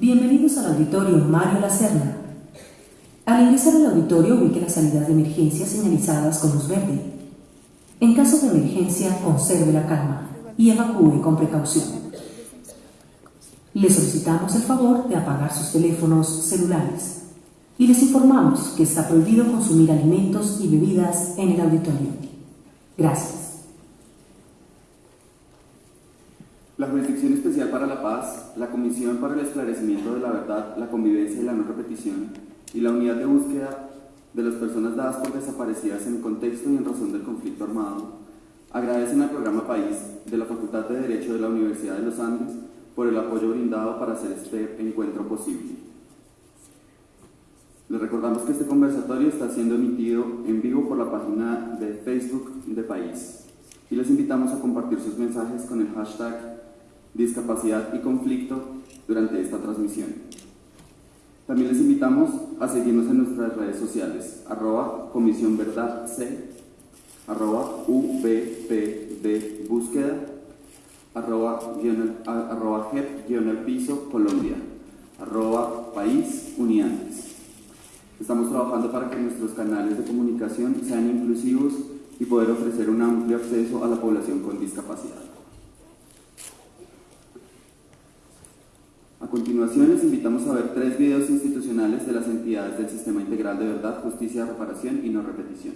Bienvenidos al auditorio Mario Lacerna. Al ingresar al auditorio ubique las salidas de emergencia señalizadas con luz verde. En caso de emergencia, conserve la calma y evacúe con precaución. Le solicitamos el favor de apagar sus teléfonos celulares y les informamos que está prohibido consumir alimentos y bebidas en el auditorio. Gracias. La Jurisdicción Especial para la Paz, la Comisión para el Esclarecimiento de la Verdad, la Convivencia y la No Repetición y la Unidad de Búsqueda de las Personas dadas por desaparecidas en contexto y en razón del conflicto armado agradecen al programa País de la Facultad de Derecho de la Universidad de los Andes por el apoyo brindado para hacer este encuentro posible. Les recordamos que este conversatorio está siendo emitido en vivo por la página de Facebook de País y les invitamos a compartir sus mensajes con el hashtag discapacidad y conflicto durante esta transmisión. También les invitamos a seguirnos en nuestras redes sociales, arroba Comisión Verdad C, arroba UBPD Búsqueda, arroba, arroba GEP piso Colombia, arroba País Uniantes. Estamos trabajando para que nuestros canales de comunicación sean inclusivos y poder ofrecer un amplio acceso a la población con discapacidad. A continuación les invitamos a ver tres videos institucionales de las entidades del Sistema Integral de Verdad, Justicia, Reparación y No Repetición.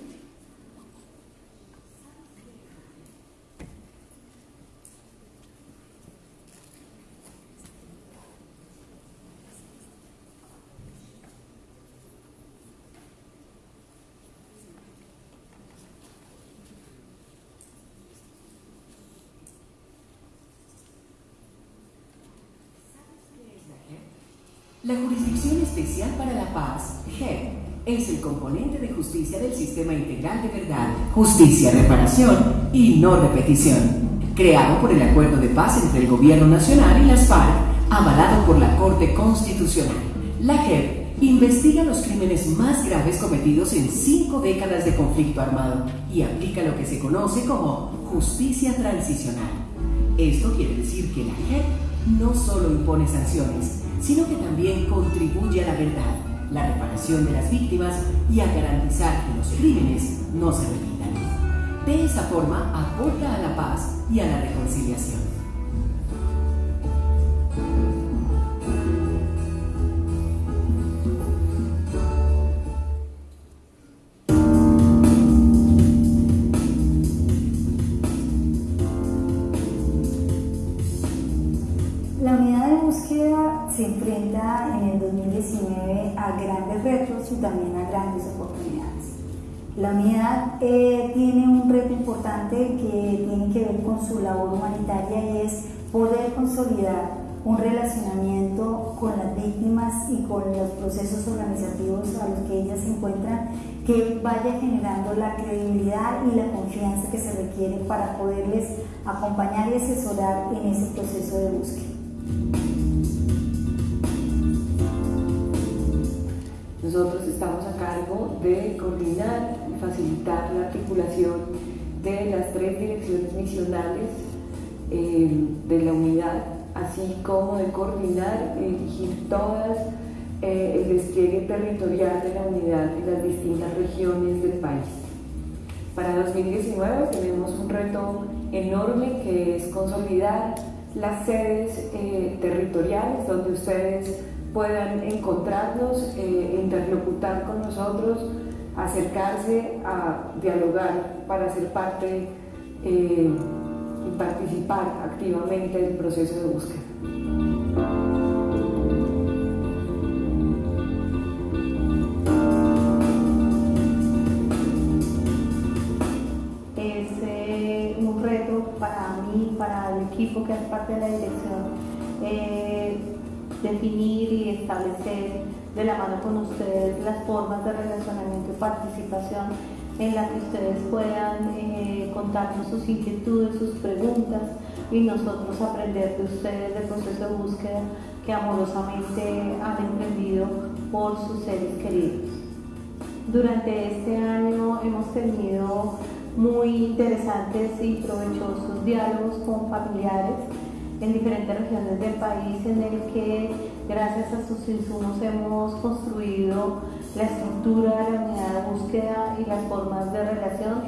La Jurisdicción Especial para la Paz, GEP, es el componente de justicia del Sistema Integral de Verdad, Justicia, Reparación y No Repetición, creado por el Acuerdo de Paz entre el Gobierno Nacional y las FARC, avalado por la Corte Constitucional. La JEP investiga los crímenes más graves cometidos en cinco décadas de conflicto armado y aplica lo que se conoce como justicia transicional. Esto quiere decir que la JEP no solo impone sanciones, sino que también contribuye a la verdad, la reparación de las víctimas y a garantizar que los crímenes no se repitan. De esa forma aporta a la paz y a la reconciliación. Se enfrenta en el 2019 a grandes retos y también a grandes oportunidades. La unidad eh, tiene un reto importante que tiene que ver con su labor humanitaria y es poder consolidar un relacionamiento con las víctimas y con los procesos organizativos a los que ellas se encuentran que vaya generando la credibilidad y la confianza que se requiere para poderles acompañar y asesorar en ese proceso de búsqueda. Nosotros estamos a cargo de coordinar y facilitar la articulación de las tres direcciones misionales eh, de la unidad, así como de coordinar y dirigir todas eh, el despliegue territorial de la unidad en las distintas regiones del país. Para 2019 tenemos un reto enorme que es consolidar las sedes eh, territoriales donde ustedes puedan encontrarnos, eh, interlocutar con nosotros, acercarse a dialogar para ser parte eh, y participar activamente del proceso de búsqueda. Es eh, un reto para mí, para el equipo que es parte de la dirección definir y establecer de la mano con ustedes las formas de relacionamiento y participación en la que ustedes puedan eh, contarnos sus inquietudes, sus preguntas y nosotros aprender de ustedes del proceso de búsqueda que amorosamente han emprendido por sus seres queridos. Durante este año hemos tenido muy interesantes y provechosos diálogos con familiares en diferentes regiones del país en el que gracias a sus insumos hemos construido la estructura de la unidad de búsqueda y las formas de relación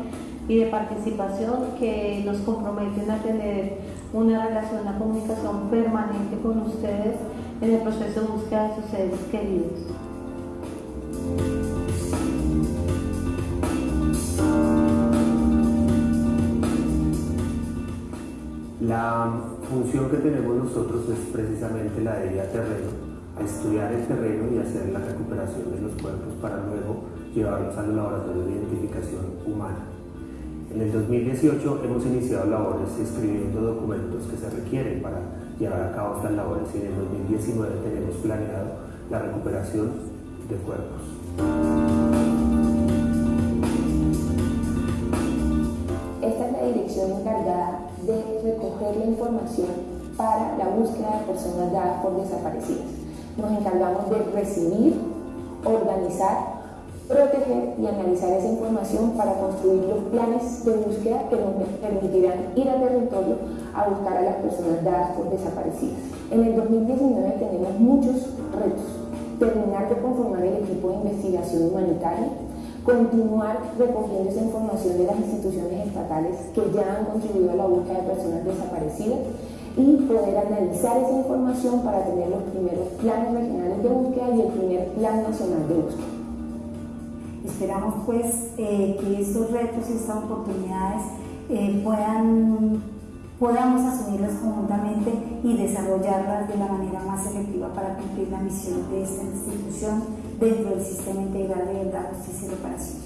y de participación que nos comprometen a tener una relación, una comunicación permanente con ustedes en el proceso de búsqueda de sus seres queridos. La función que tenemos nosotros es precisamente la de ir a terreno, a estudiar el terreno y hacer la recuperación de los cuerpos para luego llevarlos al laboratorio de identificación humana. En el 2018 hemos iniciado labores escribiendo documentos que se requieren para llevar a cabo estas labores y en el 2019 tenemos planeado la recuperación de cuerpos. Para la búsqueda de personas dadas por desaparecidas. Nos encargamos de recibir, organizar, proteger y analizar esa información para construir los planes de búsqueda que nos permitirán ir al territorio a buscar a las personas dadas por desaparecidas. En el 2019 tenemos muchos retos. Terminar de conformar el equipo de investigación humanitaria, continuar recogiendo esa información de las instituciones estatales que ya han contribuido a la búsqueda de personas desaparecidas y poder analizar esa información para tener los primeros planes regionales de búsqueda y el primer plan nacional de búsqueda. Esperamos pues eh, que estos retos y estas oportunidades eh, puedan, podamos asumirlas conjuntamente y desarrollarlas de la manera más efectiva para cumplir la misión de esta institución dentro del sistema integral de verdad, justicia y reparación.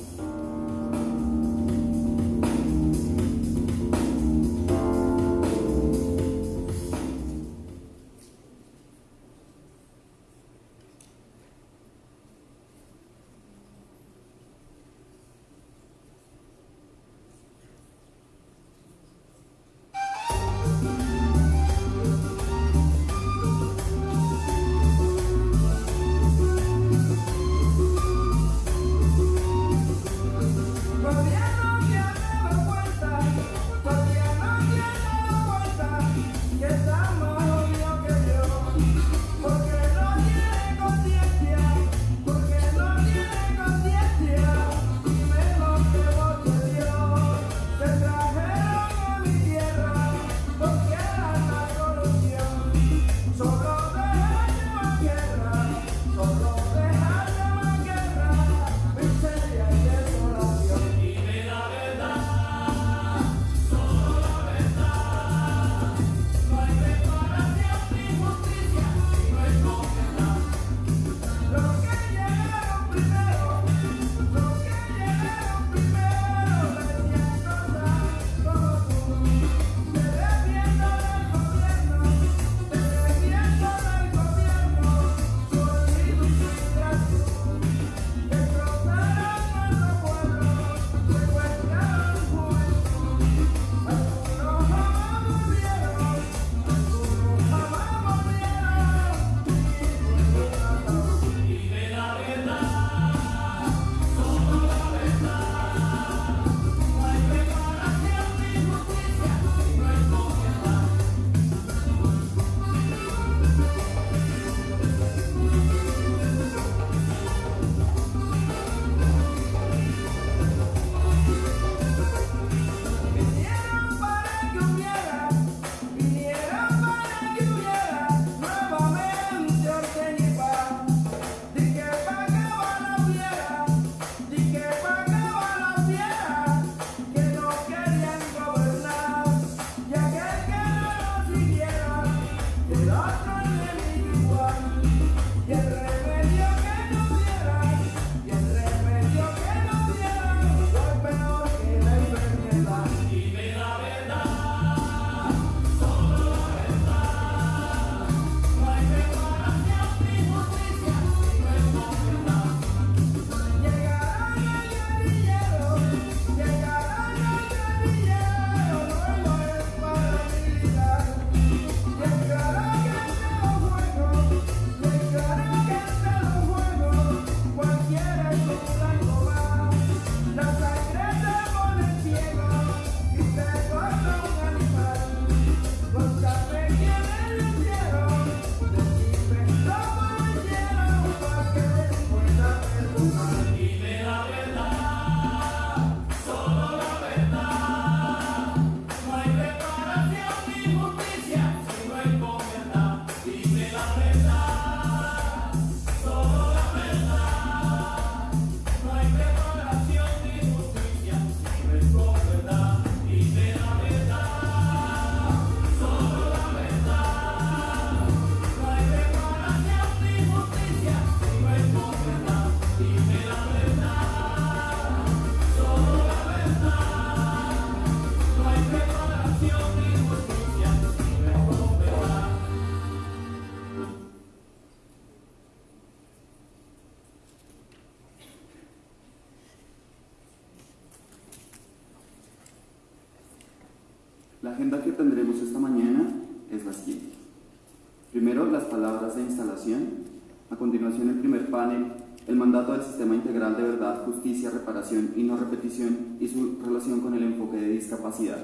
Mandato del Sistema Integral de Verdad, Justicia, Reparación y No Repetición y su relación con el enfoque de discapacidad,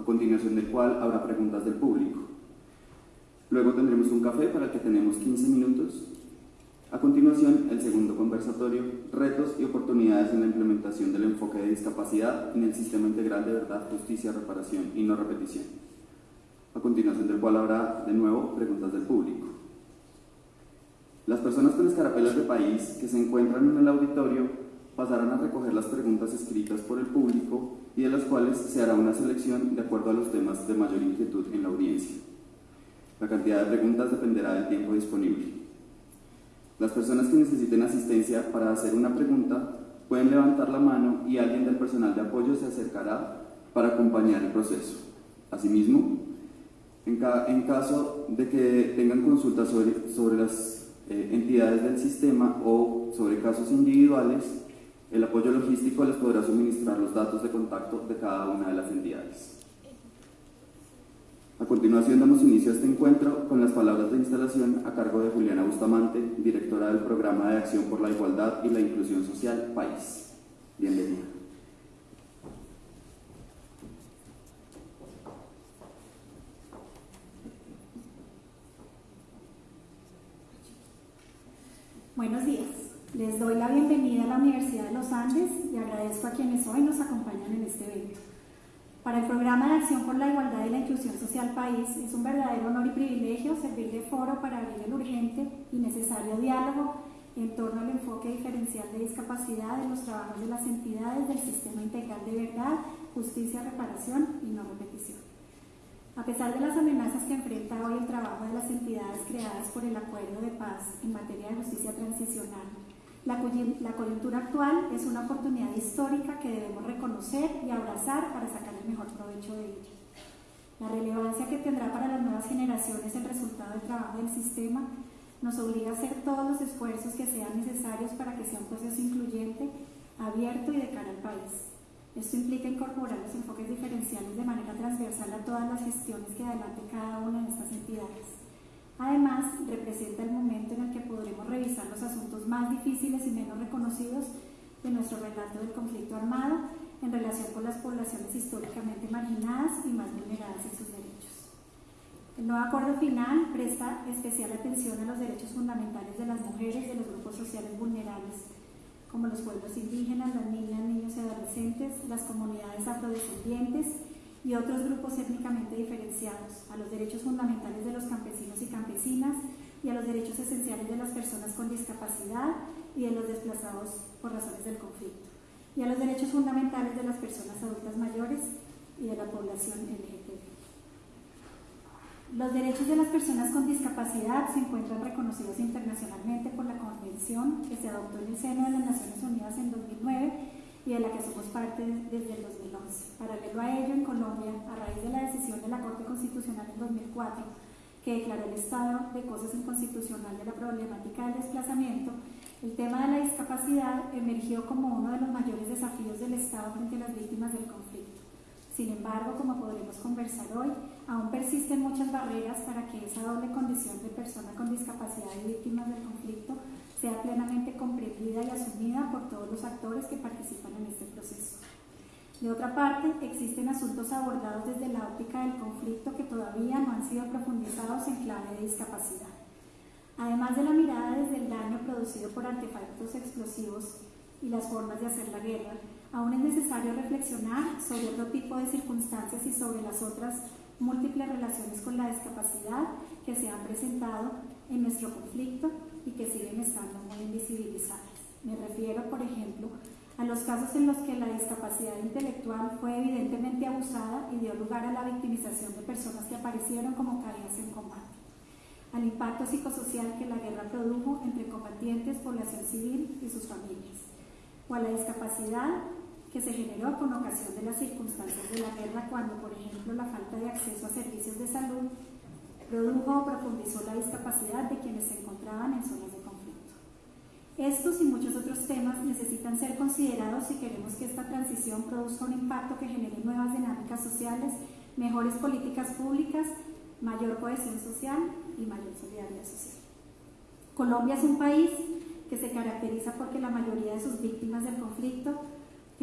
a continuación del cual habrá preguntas del público. Luego tendremos un café para el que tenemos 15 minutos. A continuación, el segundo conversatorio, retos y oportunidades en la implementación del enfoque de discapacidad en el Sistema Integral de Verdad, Justicia, Reparación y No Repetición a continuación del cual habrá de nuevo preguntas del público. Las personas con escarapelas de país que se encuentran en el auditorio pasarán a recoger las preguntas escritas por el público y de las cuales se hará una selección de acuerdo a los temas de mayor inquietud en la audiencia. La cantidad de preguntas dependerá del tiempo disponible. Las personas que necesiten asistencia para hacer una pregunta pueden levantar la mano y alguien del personal de apoyo se acercará para acompañar el proceso. Asimismo, en, caso de que tengan consultas sobre, sobre las eh, entidades del sistema o sobre casos individuales, el apoyo logístico les podrá suministrar los datos de contacto de cada una de las entidades. A continuación damos inicio a este encuentro con las palabras de instalación a cargo de Juliana Bustamante, directora del Programa de Acción por la Igualdad y la Inclusión Social País. Bienvenida. Buenos días. Les doy la bienvenida a la Universidad de los Andes y agradezco a quienes hoy nos acompañan en este evento. Para el Programa de Acción por la Igualdad y la Inclusión Social País es un verdadero honor y privilegio servir de foro para abrir el urgente y necesario diálogo en torno al enfoque diferencial de discapacidad en los trabajos de las entidades del Sistema Integral de Verdad, Justicia, Reparación y No Repetición. A pesar de las amenazas que enfrenta hoy el trabajo de las entidades creadas por el Acuerdo de Paz en materia de justicia transicional, la, coyuntura actual es una oportunidad histórica que debemos reconocer y abrazar para sacar el mejor provecho de ella. La relevancia que tendrá para las nuevas generaciones el resultado del trabajo del sistema nos obliga a hacer todos los esfuerzos que sean necesarios para que sea un proceso incluyente, abierto y de cara al país. Esto implica incorporar los enfoques diferenciales de manera transversal a todas las gestiones que adelante cada una de estas entidades. Además, representa el momento en el que podremos revisar los asuntos más difíciles y menos reconocidos de nuestro relato del conflicto armado en relación con las poblaciones históricamente marginadas y más vulneradas en sus derechos. El nuevo acuerdo final presta especial atención a los derechos fundamentales de las mujeres de los grupos sociales vulnerables como los pueblos indígenas, las niñas, niños y adolescentes, las comunidades afrodescendientes y otros grupos étnicamente diferenciados, a los derechos fundamentales de los campesinos y campesinas y a los derechos esenciales de las personas con discapacidad y de los desplazados por razones del conflicto, y a los derechos fundamentales de las personas adultas mayores y de la población LGTB. Los derechos de las personas con discapacidad se encuentran reconocidos internacionalmente por la Convención que se adoptó en el seno de las Naciones Unidas en 2009 y de la que somos parte desde el 2011. Paralelo a ello, en Colombia, a raíz de la decisión de la Corte Constitucional en 2004, que declaró el estado de cosas inconstitucional de la problemática del desplazamiento, el tema de la discapacidad emergió como uno de los mayores desafíos del Estado frente a las víctimas del conflicto. Sin embargo, como podremos conversar hoy, aún persisten muchas barreras para que esa doble condición de persona con discapacidad y víctimas del conflicto sea plenamente comprendida y asumida por todos los actores que participan en este proceso. De otra parte, existen asuntos abordados desde la óptica del conflicto que todavía no han sido profundizados en clave de discapacidad. Además de la mirada desde el daño producido por artefactos explosivos y las formas de hacer la guerra, aún es necesario reflexionar sobre otro tipo de circunstancias y sobre las otras múltiples relaciones con la discapacidad que se han presentado en nuestro conflicto y que siguen estando muy invisibilizadas. Me refiero, por ejemplo, a los casos en los que la discapacidad intelectual fue evidentemente abusada y dio lugar a la victimización de personas que aparecieron como caídas en combate, al impacto psicosocial que la guerra produjo entre combatientes, población civil y sus familias, o a la discapacidad que se generó con ocasión de las circunstancias de la guerra cuando, por ejemplo, la falta de acceso a servicios de salud produjo o profundizó la discapacidad de quienes se encontraban en zonas de conflicto. Estos y muchos otros temas necesitan ser considerados si queremos que esta transición produzca un impacto que genere nuevas dinámicas sociales mejores políticas públicas, mayor cohesión social y mayor solidaridad social. Colombia es un país que se caracteriza porque la mayoría de sus víctimas del conflicto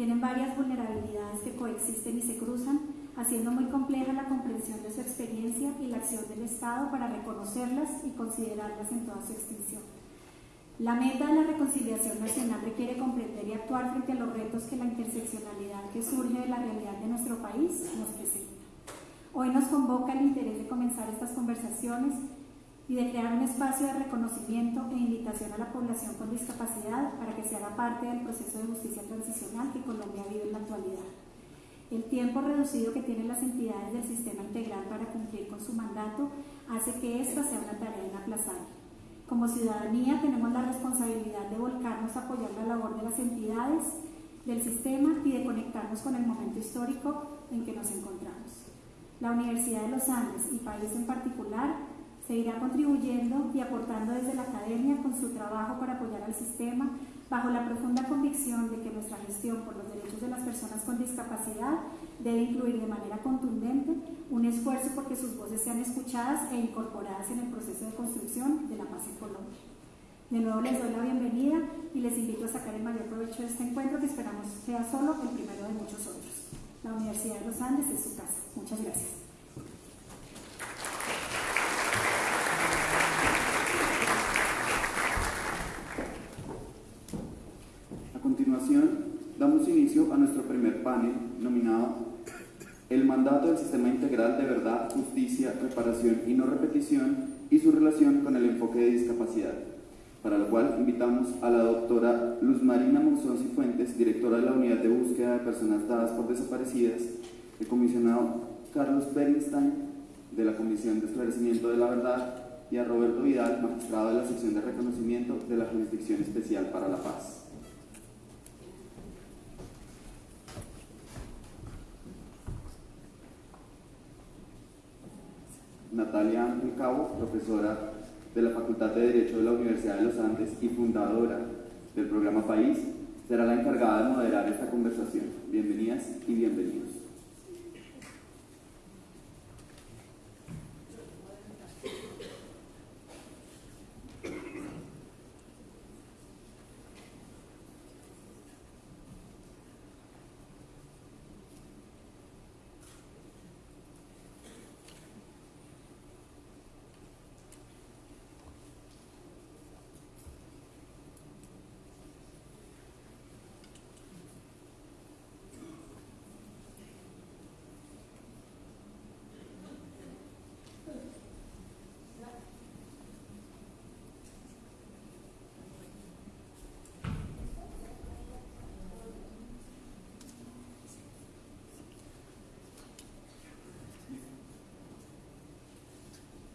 tienen varias vulnerabilidades que coexisten y se cruzan, haciendo muy compleja la comprensión de su experiencia y la acción del Estado para reconocerlas y considerarlas en toda su extinción. La meta de la reconciliación nacional requiere comprender y actuar frente a los retos que la interseccionalidad que surge de la realidad de nuestro país nos presenta. Hoy nos convoca el interés de comenzar estas conversaciones y de crear un espacio de reconocimiento e invitación a la población con discapacidad para que se haga parte del proceso de justicia transicional que Colombia vive en la actualidad. El tiempo reducido que tienen las entidades del sistema integral para cumplir con su mandato hace que esta sea una tarea inaplazable. Como ciudadanía tenemos la responsabilidad de volcarnos a apoyar la labor de las entidades, del sistema y de conectarnos con el momento histórico en que nos encontramos. La Universidad de los Andes y país en particular seguirá contribuyendo y aportando desde la academia con su trabajo para apoyar al sistema bajo la profunda convicción de que nuestra gestión por los derechos de las personas con discapacidad debe incluir de manera contundente un esfuerzo porque sus voces sean escuchadas e incorporadas en el proceso de construcción de la paz en Colombia. De nuevo les doy la bienvenida y les invito a sacar el mayor provecho de este encuentro que esperamos sea solo el primero de muchos otros. La Universidad de los Andes es su casa. Muchas gracias. damos inicio a nuestro primer panel nominado El mandato del sistema integral de verdad, justicia, reparación y no repetición y su relación con el enfoque de discapacidad, para lo cual invitamos a la doctora Luz Marina Monzón Cifuentes, directora de la Unidad de Búsqueda de Personas Dadas por Desaparecidas, el comisionado Carlos Bernstein, de la Comisión de Esclarecimiento de la Verdad, y a Roberto Vidal, magistrado de la sección de reconocimiento de la Jurisdicción Especial para la Paz. Natalia Ángel Cabo, profesora de la Facultad de Derecho de la Universidad de los Andes y fundadora del programa País, será la encargada de moderar esta conversación. Bienvenidas y bienvenidos.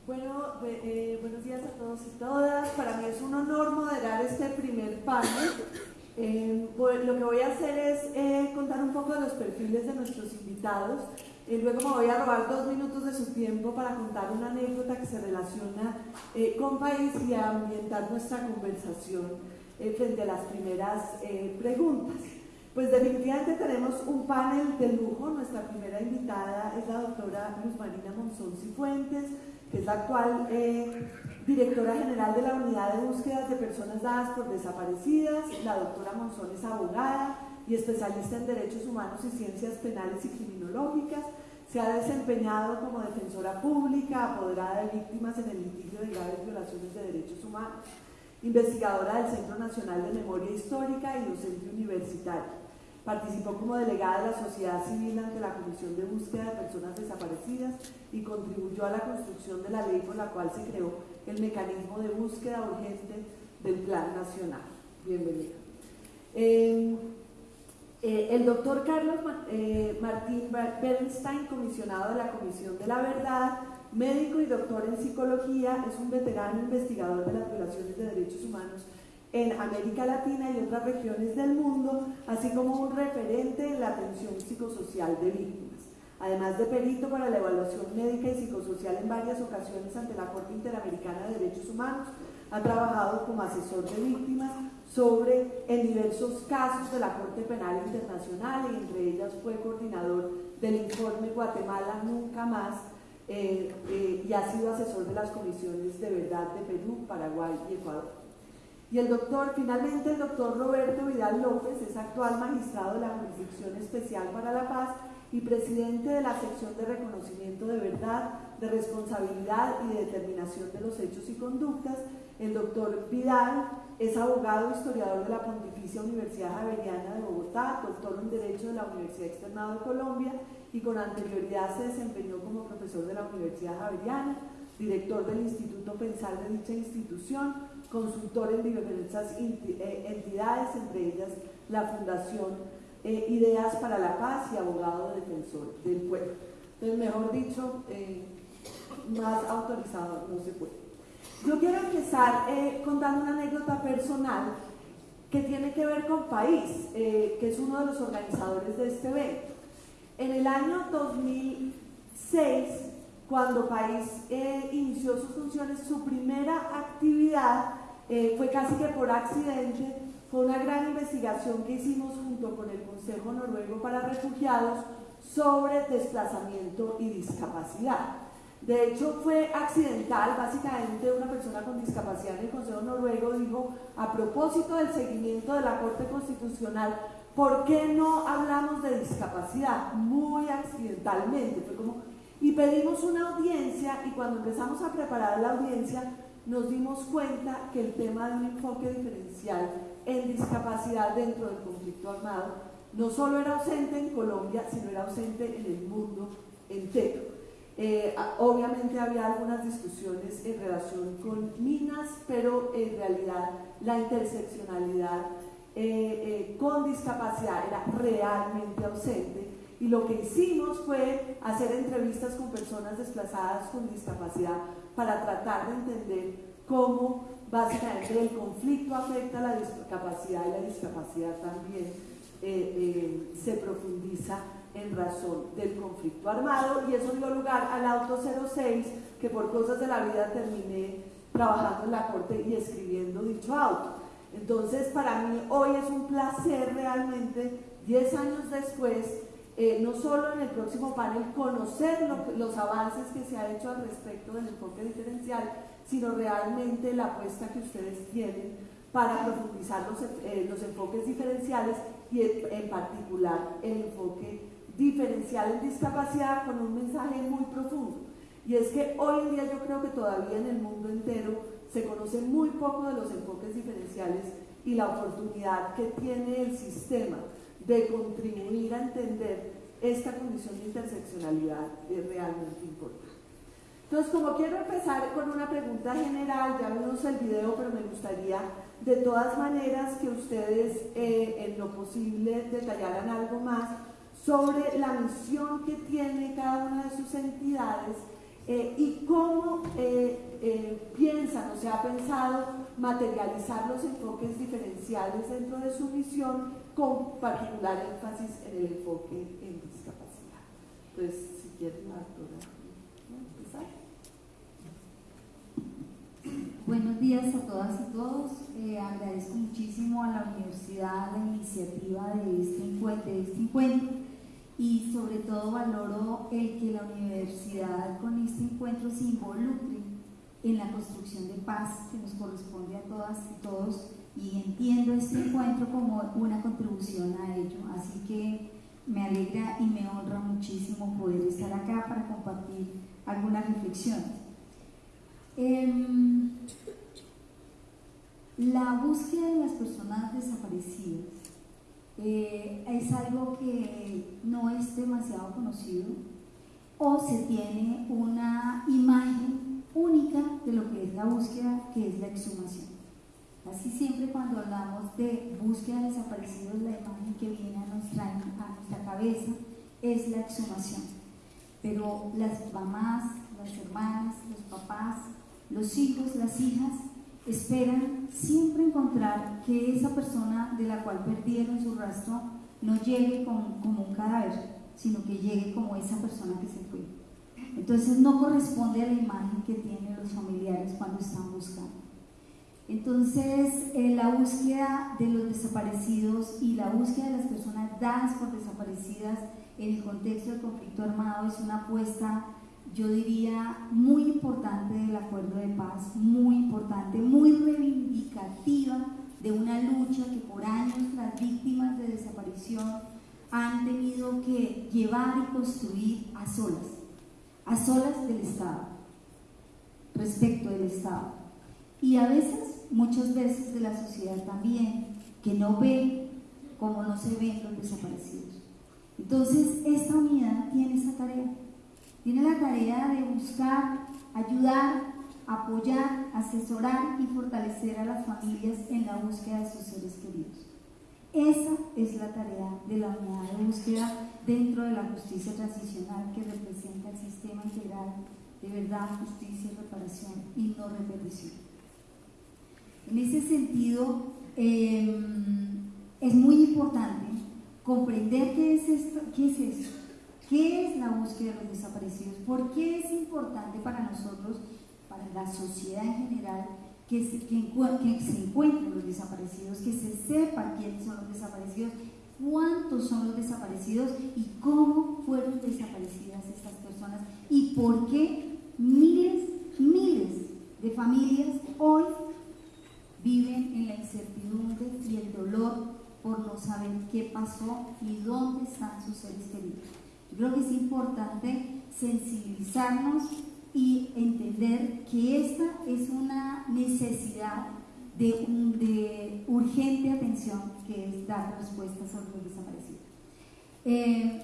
Bueno, eh, buenos días a todos y todas. Para mí es un honor moderar este primer panel. Eh, lo que voy a hacer es eh, contar un poco de los perfiles de nuestros invitados. luego me voy a robar dos minutos de su tiempo para contar una anécdota que se relaciona con país y a ambientar nuestra conversación frente a las primeras preguntas. Pues definitivamente tenemos un panel de lujo. Nuestra primera invitada es la doctora Luz Marina Monzón Cifuentes que es la actual eh, directora general de la Unidad de Búsquedas de Personas Dadas por Desaparecidas. La doctora Monzón es abogada y especialista en Derechos Humanos y Ciencias Penales y Criminológicas. Se ha desempeñado como defensora pública, apoderada de víctimas en el litigio de graves violaciones de derechos humanos, investigadora del Centro Nacional de Memoria Histórica y docente universitaria. Participó como delegada de la sociedad civil ante la Comisión de Búsqueda de Personas Desaparecidas y contribuyó a la construcción de la ley por la cual se creó el mecanismo de búsqueda urgente del Plan Nacional. Bienvenida. Eh, eh, el doctor Carlos eh, Martín Bernstein, comisionado de la Comisión de la Verdad, médico y doctor en psicología, es un veterano investigador de las violaciones de derechos humanos en América Latina y otras regiones del mundo, así como un referente en la atención psicosocial de víctimas. Además de perito para la evaluación médica y psicosocial en varias ocasiones ante la Corte Interamericana de Derechos Humanos, ha trabajado como asesor de víctimas sobre en diversos casos de la Corte Penal Internacional y entre ellas fue coordinador del informe Guatemala Nunca Más eh, eh, y ha sido asesor de las comisiones de verdad de Perú, Paraguay y Ecuador. Y el doctor, finalmente el doctor Roberto Vidal López es actual magistrado de la Jurisdicción Especial para la Paz y presidente de la sección de reconocimiento de verdad, de responsabilidad y de determinación de los hechos y conductas. El doctor Vidal es abogado e historiador de la Pontificia Universidad Javeriana de Bogotá, doctor en Derecho de la Universidad Externado de Colombia y con anterioridad se desempeñó como profesor de la Universidad Javeriana, director del Instituto Pensar de dicha institución, consultor en diversas eh, entidades, entre ellas la Fundación eh, ideas para la paz y abogado defensor del pueblo. Entonces, mejor dicho, eh, más autorizado no se puede. Yo quiero empezar eh, contando una anécdota personal que tiene que ver con País, que es uno de los organizadores de este evento. En el año 2006, cuando País inició sus funciones, su primera actividad fue casi que por accidente fue una gran investigación que hicimos junto con el Consejo Noruego para Refugiados sobre desplazamiento y discapacidad. De hecho, fue accidental, básicamente una persona con discapacidad en el Consejo Noruego dijo, a propósito del seguimiento de la Corte Constitucional, ¿por qué no hablamos de discapacidad? Muy accidentalmente, fue como... Y pedimos una audiencia y cuando empezamos a preparar la audiencia nos dimos cuenta que el tema de un enfoque diferencial en discapacidad dentro del conflicto armado no solo era ausente en Colombia, sino era ausente en el mundo entero. Eh, obviamente había algunas discusiones en relación con minas, pero en realidad la interseccionalidad eh, eh, con discapacidad era realmente ausente. Y lo que hicimos fue hacer entrevistas con personas desplazadas con discapacidad para tratar de entender cómo básicamente el conflicto afecta a la discapacidad y la discapacidad también eh, eh, se profundiza en razón del conflicto armado y eso dio lugar al auto 06 que por cosas de la vida terminé trabajando en la corte y escribiendo dicho auto. Entonces para mí hoy es un placer realmente, 10 años después, eh, no solo en el próximo panel conocer los avances que se ha hecho al respecto del enfoque diferencial, sino realmente la apuesta que ustedes tienen para profundizar los, eh, los enfoques diferenciales y en particular el enfoque diferencial en discapacidad con un mensaje muy profundo. Y es que hoy en día yo creo que todavía en el mundo entero se conoce muy poco de los enfoques diferenciales y la oportunidad que tiene el sistema de contribuir a entender esta condición de interseccionalidad es realmente importante. Entonces, como quiero empezar con una pregunta general, ya vimos el video, pero me gustaría de todas maneras que ustedes eh, en lo posible detallaran algo más sobre la misión que tiene cada una de sus entidades eh, y cómo eh, piensan o se ha pensado materializar los enfoques diferenciales dentro de su misión con particular énfasis en el enfoque en discapacidad. Entonces, si quieren, Arturo. Buenos días a todas y todos. Eh, agradezco muchísimo a la universidad la iniciativa de este, encuentro, de este encuentro y sobre todo valoro el que la universidad con este encuentro se involucre en la construcción de paz que nos corresponde a todas y todos y entiendo este encuentro como una contribución a ello. Así que me alegra y me honra muchísimo poder estar acá para compartir algunas reflexiones. Em, la búsqueda de las personas desaparecidas eh, es algo que no es demasiado conocido o se tiene una imagen única de lo que es la búsqueda, que es la exhumación. Así siempre cuando hablamos de búsqueda de desaparecidos, la imagen que viene a nuestra, a nuestra cabeza es la exhumación. Pero las mamás, las hermanas, los papás, los hijos, las hijas, esperan siempre encontrar que esa persona de la cual perdieron su rastro no llegue como, un cadáver, sino que llegue como esa persona que se fue. Entonces no corresponde a la imagen que tienen los familiares cuando están buscando. Entonces, eh, la búsqueda de los desaparecidos y la búsqueda de las personas dadas por desaparecidas en el contexto del conflicto armado es una apuesta, yo diría, muy importante del acuerdo de paz, muy importante, muy reivindicativa de una lucha que por años las víctimas de desaparición han tenido que llevar y construir a solas, a solas del Estado, respecto del Estado. Y a veces, muchas veces de la sociedad también, que no ve como no se ven los desaparecidos. Entonces, esta unidad tiene esa tarea. Tiene la tarea de buscar, ayudar, apoyar, asesorar y fortalecer a las familias en la búsqueda de sus seres queridos. Esa es la tarea de la unidad de búsqueda dentro de la justicia transicional que representa el sistema integral de verdad, justicia, reparación y no repetición. En ese sentido, em, es muy importante comprender qué es, esto, qué es eso, qué es la búsqueda de los desaparecidos, por qué es importante para nosotros, para la sociedad en general, que se, que, se encuentren los desaparecidos, que se sepa quiénes son los desaparecidos, cuántos son los desaparecidos y cómo fueron desaparecidas estas personas y por qué miles, miles de familias hoy viven en la incertidumbre y el dolor por no saber qué pasó y dónde están sus seres queridos. Yo creo que es importante sensibilizarnos y entender que esta es una necesidad de, urgente atención que es dar respuestas a los desaparecidos. Eh,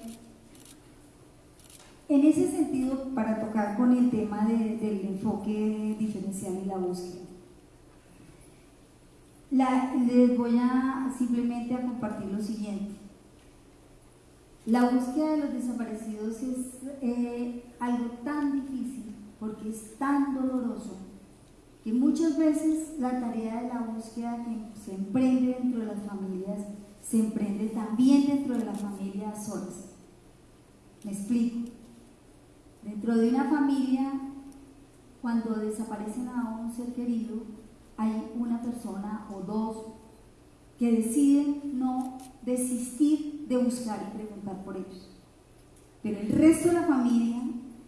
en ese sentido, para tocar con el tema del enfoque diferencial y la búsqueda, les voy a simplemente a compartir lo siguiente. La búsqueda de los desaparecidos es eh, algo tan difícil porque es tan doloroso que muchas veces la tarea de la búsqueda que se emprende dentro de las familias se emprende también dentro de la familia solas. Me explico. Dentro de una familia, cuando desaparecen a un ser querido, hay una persona o dos que deciden no desistir de buscar y preguntar por ellos. Pero el resto de la familia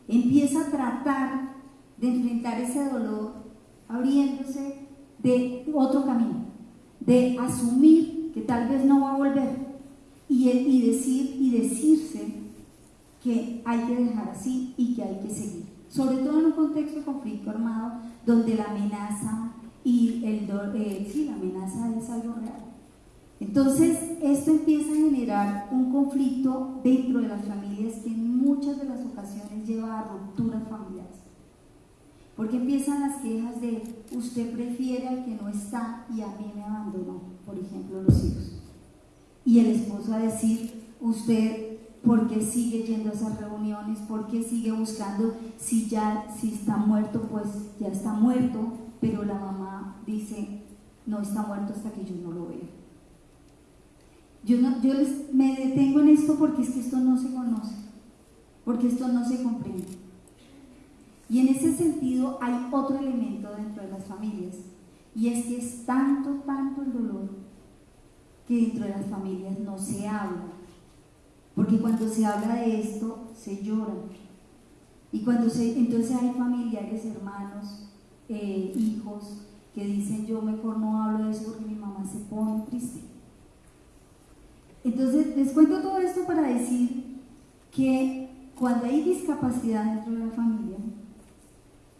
empieza a tratar de enfrentar ese dolor abriéndose de otro camino, de asumir que tal vez no va a volver y, decir y decirse que hay que dejar así y que hay que seguir. Sobre todo en un contexto de conflicto armado donde la amenaza y el, eh, sí, la amenaza es algo real. Entonces, esto empieza a generar un conflicto dentro de las familias que en muchas de las ocasiones lleva a rupturas familiares. Porque empiezan las quejas de usted prefiere al que no está y a mí me abandonó, por ejemplo, los hijos. Y el esposo a decir, usted, ¿por qué sigue yendo a esas reuniones? ¿Por qué sigue buscando? Si ya, si está muerto, pues ya está muerto, pero la mamá dice, no está muerto hasta que yo no lo vea. Yo, no, yo les, me detengo en esto porque es que esto no se conoce, porque esto no se comprende. Y en ese sentido hay otro elemento dentro de las familias, y es que es tanto, tanto el dolor que dentro de las familias no se habla. Porque cuando se habla de esto, se llora. Y cuando se, entonces hay familiares, hermanos, eh, hijos, que dicen yo mejor no hablo de eso porque mi mamá se pone triste. Entonces, les cuento todo esto para decir que cuando hay discapacidad dentro de la familia,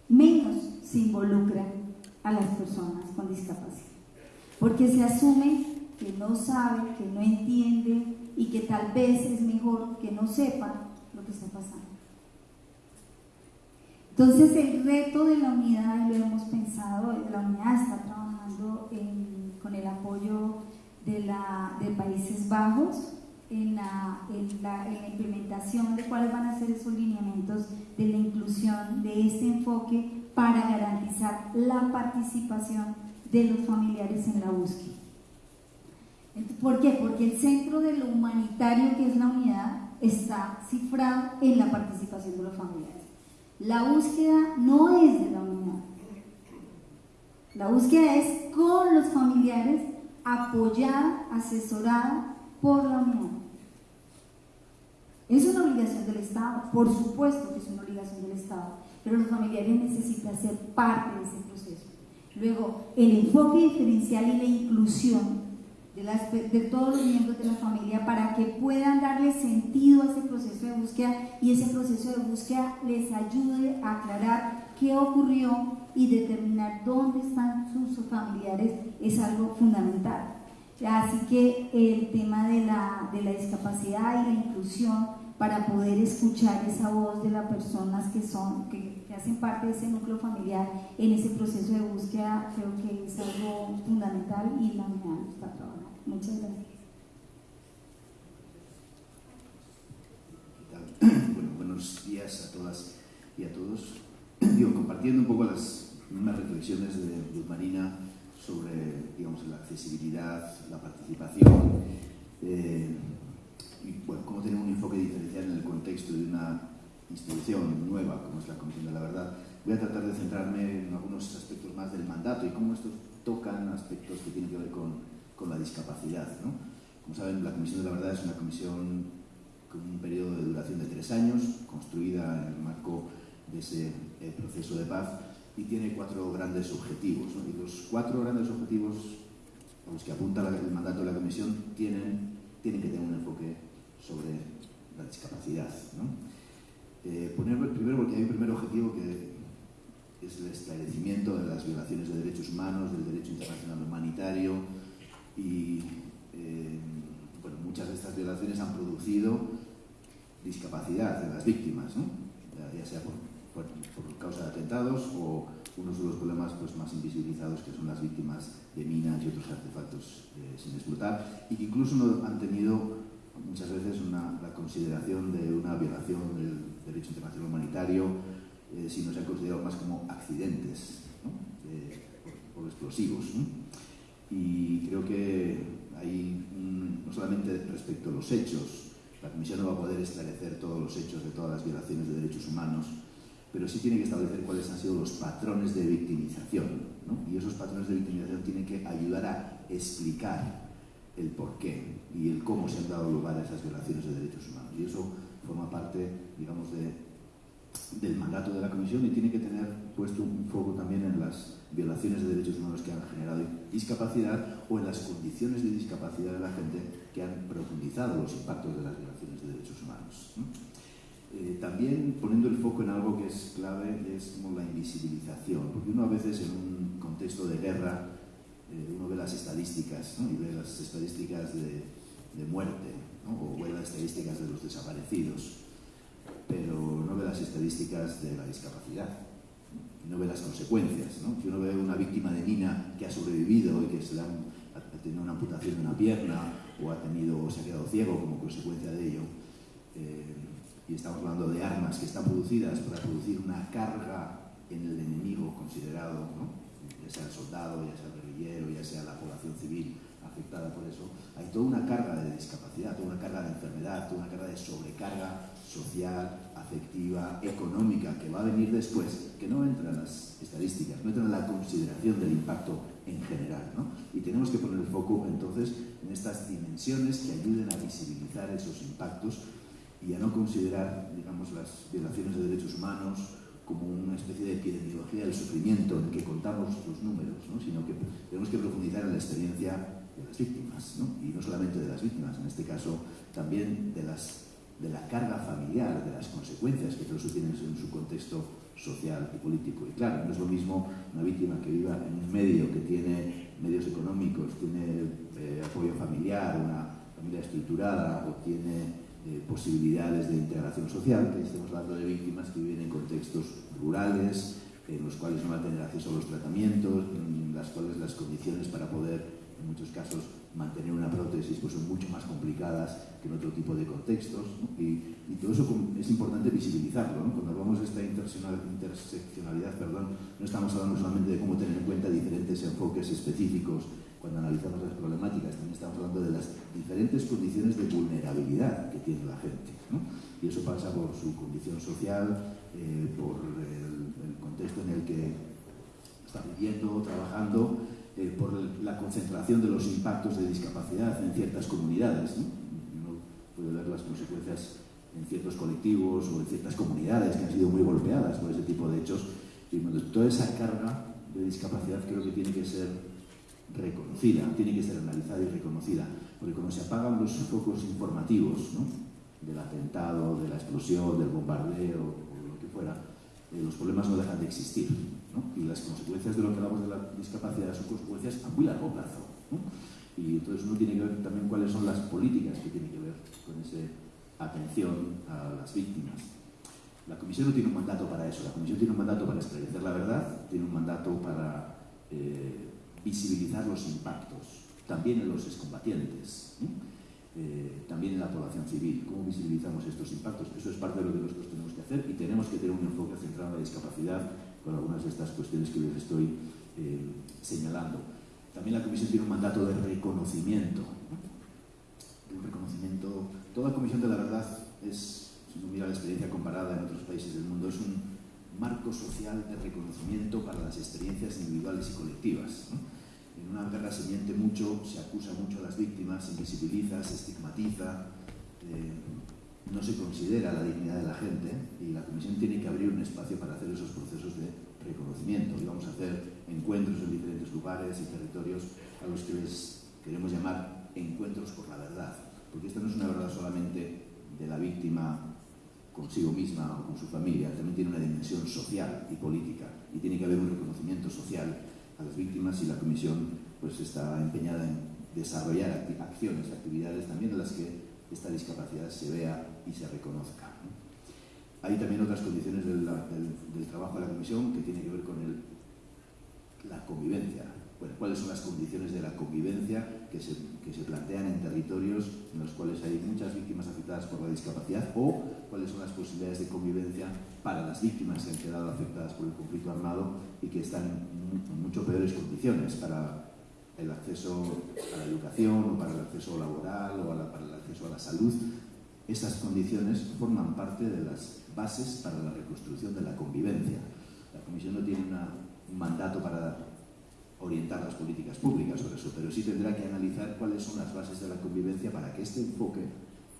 menos se involucran a las personas con discapacidad, porque se asume que no sabe, que no entiende y que tal vez es mejor que no sepa lo que está pasando. Entonces el reto de la unidad, lo hemos pensado, la unidad está trabajando con el apoyo de, la, Países Bajos en la, en, la, implementación de cuáles van a ser esos lineamientos de la inclusión de este enfoque para garantizar la participación de los familiares en la búsqueda. ¿Por qué? Porque el centro de lo humanitario que es la unidad está cifrado en la participación de los familiares. La búsqueda no es de la unidad. La búsqueda es con los familiares apoyada, asesorada por la Unión. Es una obligación del Estado, por supuesto que es una obligación del Estado, pero los familiares necesitan ser parte de ese proceso. Luego, el enfoque diferencial y la inclusión de, todos los miembros de la familia para que puedan darle sentido a ese proceso de búsqueda y ese proceso de búsqueda les ayude a aclarar qué ocurrió y determinar dónde están sus familiares es algo fundamental. Así que el tema de la, de la discapacidad y la inclusión para poder escuchar esa voz de las personas que son, que, hacen parte de ese núcleo familiar en ese proceso de búsqueda, creo que es algo fundamental y la unidad está trabajando. Muchas gracias. Bueno, buenos días a todas y a todos. Digo, compartiendo un poco las mismas reflexiones de Luz Marina sobre digamos, la accesibilidad, la participación eh, y bueno, cómo tener un enfoque diferencial en el contexto de una institución nueva como es la Comisión de la Verdad. Voy a tratar de centrarme en algunos aspectos más del mandato y cómo estos tocan aspectos que tienen que ver con, con la discapacidad. ¿no? Como saben, la Comisión de la Verdad es una comisión con un periodo de duración de tres años, construida en el marco de ese eh, proceso de paz y tiene cuatro grandes objetivos. Y los cuatro grandes objetivos a los que apunta el mandato de la Comisión tienen, tienen que tener un enfoque sobre la discapacidad. Eh, poner, primero porque hay un primer objetivo que es el esclarecimiento de las violaciones de derechos humanos, del derecho internacional humanitario y eh, bueno, muchas de estas violaciones han producido discapacidad de las víctimas, ya sea por por, causa de atentados o unos de los problemas pues, más invisibilizados que son las víctimas de minas y otros artefactos eh, sin explotar y que incluso no han tenido muchas veces una, la consideración de una violación del derecho internacional humanitario, eh, sino se han considerado más como accidentes por, explosivos. Y creo que hay, no solamente respecto a los hechos, la Comisión no va a poder esclarecer todos los hechos de todas las violaciones de derechos humanos, pero sí tiene que establecer cuáles han sido los patrones de victimización. ¿no? Y esos patrones de victimización tienen que ayudar a explicar el porqué y el cómo se han dado lugar a esas violaciones de derechos humanos. Y eso forma parte, digamos, de, del mandato de la Comisión y tiene que tener puesto un foco también en las violaciones de derechos humanos que han generado discapacidad o en las condiciones de discapacidad de la gente que han profundizado los impactos de las violaciones de derechos humanos. ¿no? Eh, también poniendo el foco en algo que es clave, es como la invisibilización, porque uno a veces en un contexto de guerra, eh, uno ve las estadísticas, y ve las estadísticas de, muerte, o ve las estadísticas de los desaparecidos, pero no ve las estadísticas de la discapacidad, no ve las consecuencias, ¿no? que uno ve una víctima de mina que ha sobrevivido y que se le ha, tenido una amputación de una pierna o ha tenido o se ha quedado ciego como consecuencia de ello. Eh, y estamos hablando de armas que están producidas para producir una carga en el enemigo considerado, ya sea el soldado, ya sea el guerrillero, ya sea la población civil afectada por eso, hay toda una carga de discapacidad, toda una carga de enfermedad, toda una carga de sobrecarga social, afectiva, económica, que va a venir después, que no entra en las estadísticas, no entra en la consideración del impacto en general. ¿no? Y tenemos que poner el foco entonces en estas dimensiones que ayuden a visibilizar esos impactos y a no considerar digamos, las violaciones de derechos humanos como una especie de epidemiología del sufrimiento en que contamos los números, ¿no? sino que tenemos que profundizar en la experiencia de las víctimas, ¿no? y no solamente de las víctimas, en este caso también de, las, de la carga familiar, de las consecuencias que todo eso tiene en su contexto social y político. Y claro, no es lo mismo una víctima que viva en un medio que tiene medios económicos, tiene eh, apoyo familiar, una familia estructurada o tiene eh, posibilidades de integración social, que estamos hablando de víctimas que viven en contextos rurales, en los cuales no van a tener acceso a los tratamientos, en las cuales las condiciones para poder, en muchos casos, mantener una prótesis pues son mucho más complicadas que en otro tipo de contextos. Y, todo eso es importante visibilizarlo. Cuando hablamos de esta interseccionalidad, perdón, no estamos hablando solamente de cómo tener en cuenta diferentes enfoques específicos cuando analizamos las problemáticas, también estamos hablando de las diferentes condiciones de vulnerabilidad que tiene la gente. Y eso pasa por su condición social, eh, por el, contexto en el que está viviendo, trabajando, eh, por la concentración de los impactos de discapacidad en ciertas comunidades. Uno puede ver las consecuencias en ciertos colectivos o en ciertas comunidades que han sido muy golpeadas por ese tipo de hechos. Y toda esa carga de discapacidad creo que tiene que ser reconocida, tiene que ser analizada y reconocida, porque cuando se apagan los focos informativos ¿no? del atentado, de la explosión, del bombardeo o lo que fuera, eh, los problemas no dejan de existir. Y las consecuencias de lo que hablamos de la discapacidad son consecuencias a muy largo plazo. Y entonces uno tiene que ver también cuáles son las políticas que tienen que ver con esa atención a las víctimas. La comisión no tiene un mandato para eso, la comisión tiene un mandato para esclarecer la verdad, tiene un mandato para eh, visibilizar los impactos, también en los excombatientes, eh, también en la población civil, cómo visibilizamos estos impactos. Eso es parte de lo que nosotros tenemos que hacer y tenemos que tener un enfoque centrado en la discapacidad con algunas de estas cuestiones que les estoy eh, señalando. También la comisión tiene un mandato de reconocimiento. Un reconocimiento. Toda comisión de la verdad es si uno mira la experiencia comparada en otros países del mundo, es un marco social de reconocimiento para las experiencias individuales y colectivas. En una guerra se miente mucho, se acusa mucho a las víctimas, se invisibiliza, se estigmatiza, eh, no se considera la dignidad de la gente y la Comisión tiene que abrir un espacio para hacer esos procesos de reconocimiento. Y vamos a hacer encuentros en diferentes lugares y territorios a los que les queremos llamar encuentros por la verdad, porque esta no es una verdad solamente de la víctima consigo misma o con su familia, también tiene una dimensión social y política y tiene que haber un reconocimiento social a las víctimas y la Comisión pues está empeñada en desarrollar acciones, actividades también en las que esta discapacidad se vea y se reconozca. Hay también otras condiciones del, trabajo de la Comisión que tiene que ver con el, la convivencia, bueno, cuáles son las condiciones de la convivencia que se, que se, plantean en territorios en los cuales hay muchas víctimas afectadas por la discapacidad o cuáles son las posibilidades de convivencia para las víctimas que han quedado afectadas por el conflicto armado y que están en mucho peores condiciones para el acceso a la educación o para el acceso laboral o para el acceso a la salud. Esas condiciones forman parte de las bases para la reconstrucción de la convivencia. La Comisión no tiene un mandato para orientar las políticas públicas sobre eso, pero sí tendrá que analizar cuáles son las bases de la convivencia para que este enfoque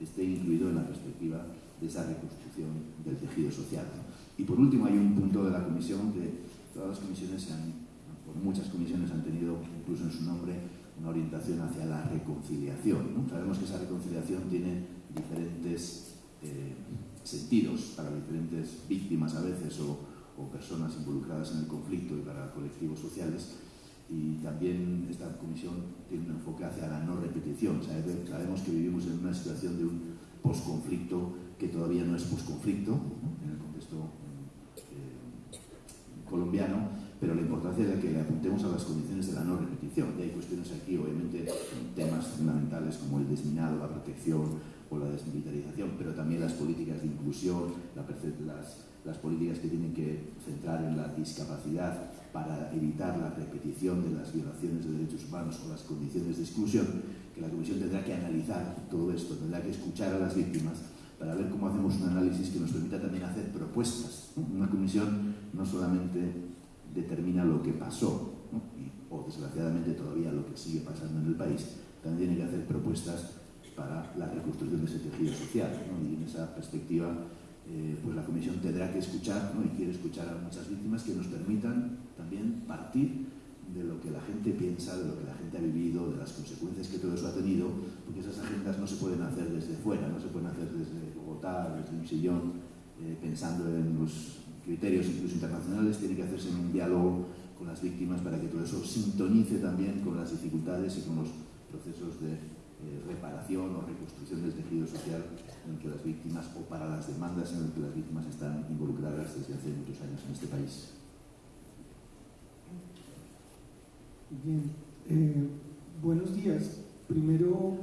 esté incluido en la perspectiva de esa reconstrucción del tejido social. Y por último hay un punto de la comisión que todas las comisiones han, por muchas comisiones han tenido incluso en su nombre una orientación hacia la reconciliación. Sabemos que esa reconciliación tiene diferentes eh, sentidos para diferentes víctimas a veces o, personas involucradas en el conflicto y para colectivos sociales y también esta comisión tiene un enfoque hacia la no repetición. Sabemos que vivimos en una situación de un posconflicto que todavía no es posconflicto en el contexto eh, colombiano, importancia de que le apuntemos a las condiciones de la no repetición. Y hay cuestiones aquí, obviamente, temas fundamentales como el desminado, la protección o la desmilitarización, pero también las políticas de inclusión, las, las políticas que tienen que centrar en la discapacidad para evitar la repetición de las violaciones de derechos humanos o las condiciones de exclusión, que la Comisión tendrá que analizar todo esto, tendrá que escuchar a las víctimas para ver cómo hacemos un análisis que nos permita también hacer propuestas. Una comisión no solamente determina lo que pasó, o desgraciadamente todavía lo que sigue pasando en el país, también tiene que hacer propuestas para la reconstrucción de ese tejido social. Y en esa perspectiva eh, pues la Comisión tendrá que escuchar, y quiere escuchar a muchas víctimas que nos permitan también partir de lo que la gente piensa, de lo que la gente ha vivido, de las consecuencias que todo eso ha tenido, porque esas agendas no se pueden hacer desde fuera, no se pueden hacer desde Bogotá, desde un sillón, eh, pensando en los criterios incluso internacionales, tiene que hacerse en un diálogo con las víctimas para que todo eso sintonice también con las dificultades y con los procesos de eh, reparación o reconstrucción del tejido social en que las víctimas o para las demandas en las que las víctimas están involucradas desde hace muchos años en este país. Bien, eh, buenos días. Primero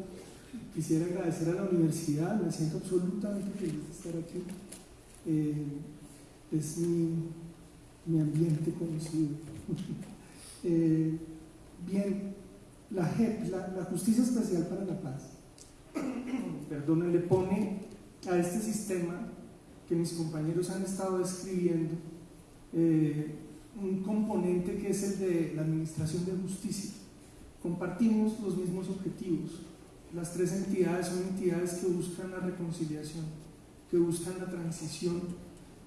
quisiera agradecer a la universidad, me siento absolutamente feliz de estar aquí. Eh, es mi, ambiente conocido. bien, la JEP, la, Justicia Especial para la Paz, perdón, le pone a este sistema que mis compañeros han estado describiendo eh, un componente que es el de la Administración de Justicia. Compartimos los mismos objetivos. Las tres entidades son entidades que buscan la reconciliación, que buscan la transición,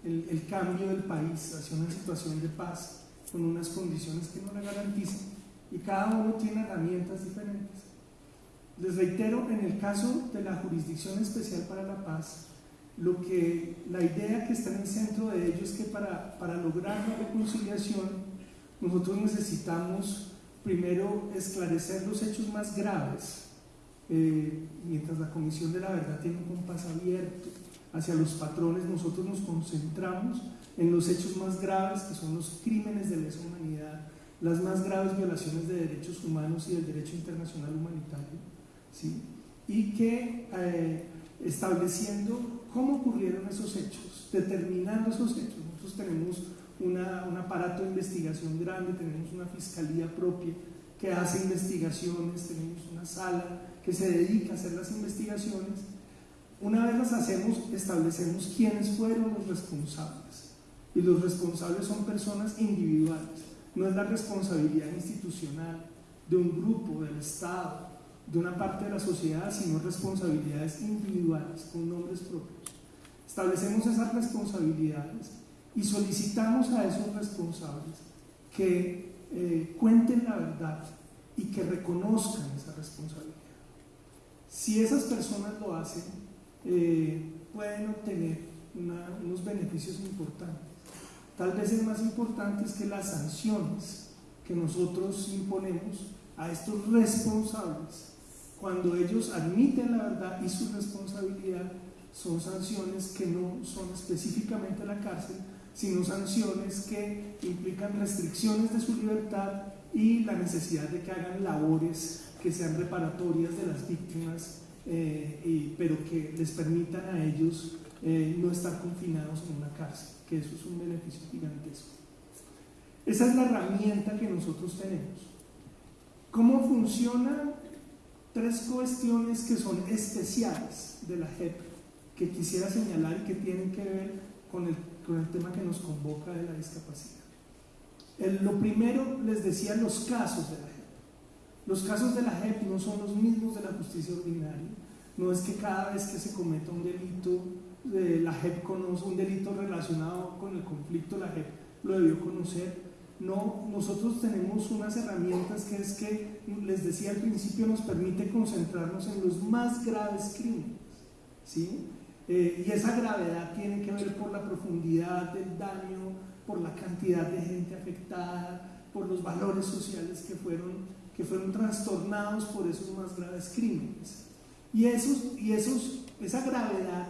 el, cambio del país hacia una situación de paz con unas condiciones que no la garantizan y cada uno tiene herramientas diferentes. Les reitero, en el caso de la Jurisdicción Especial para la Paz, lo que, la idea que está en el centro de ello es que para, para lograr la reconciliación nosotros necesitamos primero esclarecer los hechos más graves, eh, mientras la Comisión de la Verdad tiene un compás abierto hacia los patrones, nosotros nos concentramos en los hechos más graves, que son los crímenes de lesa humanidad, las más graves violaciones de derechos humanos y del derecho internacional humanitario, ¿sí? y que eh, estableciendo cómo ocurrieron esos hechos, determinando esos hechos. Nosotros tenemos una, un aparato de investigación grande, tenemos una fiscalía propia que hace investigaciones, tenemos una sala que se dedica a hacer las investigaciones. Una vez las hacemos, establecemos quiénes fueron los responsables. Y los responsables son personas individuales. No es la responsabilidad institucional de un grupo, del Estado, de una parte de la sociedad, sino responsabilidades individuales, con nombres propios. Establecemos esas responsabilidades y solicitamos a esos responsables que eh, cuenten la verdad y que reconozcan esa responsabilidad. Si esas personas lo hacen, eh, pueden obtener unos beneficios importantes. Tal vez el más importante es que las sanciones que nosotros imponemos a estos responsables, cuando ellos admiten la verdad y su responsabilidad, son sanciones que no son específicamente la cárcel, sino sanciones que implican restricciones de su libertad y la necesidad de que hagan labores que sean reparatorias de las víctimas, eh, pero que les permitan a ellos eh, no estar confinados en una cárcel, que eso es un beneficio gigantesco. Esa es la herramienta que nosotros tenemos. ¿Cómo funcionan tres cuestiones que son especiales de la JEP que quisiera señalar y que tienen que ver con el con el tema que nos convoca de la discapacidad. lo primero, les decía, los casos de la JEP. Los casos de la JEP no son los mismos de la justicia ordinaria. No es que cada vez que se cometa un delito, de la JEP conoce un delito relacionado con el conflicto, la JEP lo debió conocer. No, nosotros tenemos unas herramientas que es que, les decía al principio, nos permite concentrarnos en los más graves crímenes. ¿sí? Eh, y esa gravedad tiene que ver por la profundidad del daño, por la cantidad de gente afectada, por los valores sociales que fueron, que fueron trastornados por esos más graves crímenes. Y, esos, y esos, esa gravedad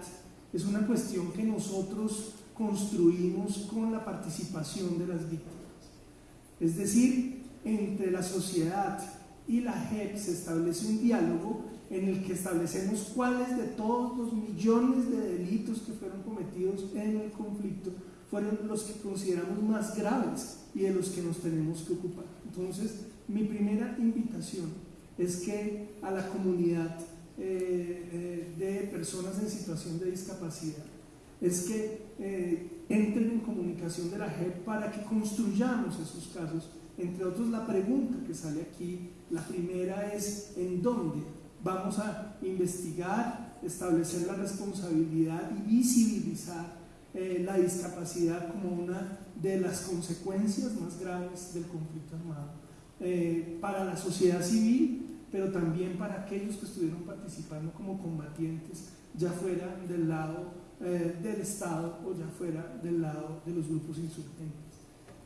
es una cuestión que nosotros construimos con la participación de las víctimas. Es decir, entre la sociedad y la JEP se establece un diálogo en el que establecemos cuáles de todos los millones de delitos que fueron cometidos en el conflicto fueron los que consideramos más graves y de los que nos tenemos que ocupar. Entonces, mi primera invitación es que a la comunidad eh, eh, de personas en situación de discapacidad es que eh, entren en comunicación de la JEP para que construyamos esos casos. Entre otros, la pregunta que sale aquí, la primera es ¿en dónde vamos a investigar, establecer la responsabilidad y visibilizar la discapacidad como una de las consecuencias más graves del conflicto armado eh, para la sociedad civil, pero también para aquellos que estuvieron participando como combatientes, ya fuera del lado eh, del Estado o ya fuera del lado de los grupos insurgentes.